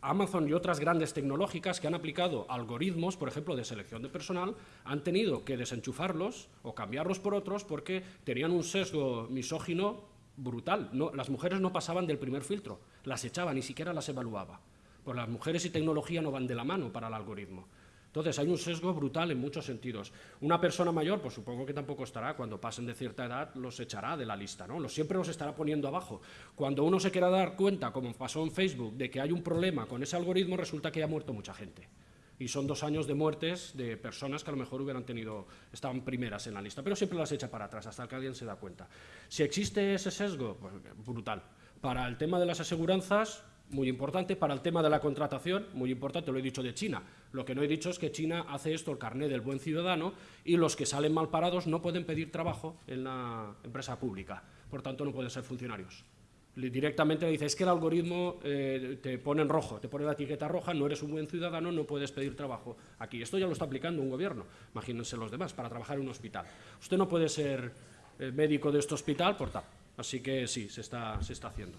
Amazon y otras grandes tecnológicas que han aplicado algoritmos, por ejemplo, de selección de personal, han tenido que desenchufarlos o cambiarlos por otros porque tenían un sesgo misógino brutal. No, las mujeres no pasaban del primer filtro, las echaban, ni siquiera las evaluaba. Pues las mujeres y tecnología no van de la mano para el algoritmo. Entonces, hay un sesgo brutal en muchos sentidos. Una persona mayor, pues supongo que tampoco estará, cuando pasen de cierta edad, los echará de la lista, ¿no? Los, siempre los estará poniendo abajo. Cuando uno se quiera dar cuenta, como pasó en Facebook, de que hay un problema con ese algoritmo, resulta que ha muerto mucha gente. Y son dos años de muertes de personas que a lo mejor hubieran tenido, estaban primeras en la lista, pero siempre las echa para atrás hasta que alguien se da cuenta. Si existe ese sesgo, pues brutal. Para el tema de las aseguranzas, muy importante. Para el tema de la contratación, muy importante, lo he dicho de China. Lo que no he dicho es que China hace esto, el carné del buen ciudadano, y los que salen mal parados no pueden pedir trabajo en la empresa pública. Por tanto, no pueden ser funcionarios. Directamente le dice, es que el algoritmo eh, te pone en rojo, te pone la etiqueta roja, no eres un buen ciudadano, no puedes pedir trabajo aquí. Esto ya lo está aplicando un gobierno, imagínense los demás, para trabajar en un hospital. Usted no puede ser eh, médico de este hospital por tal. Así que sí, se está, se está haciendo.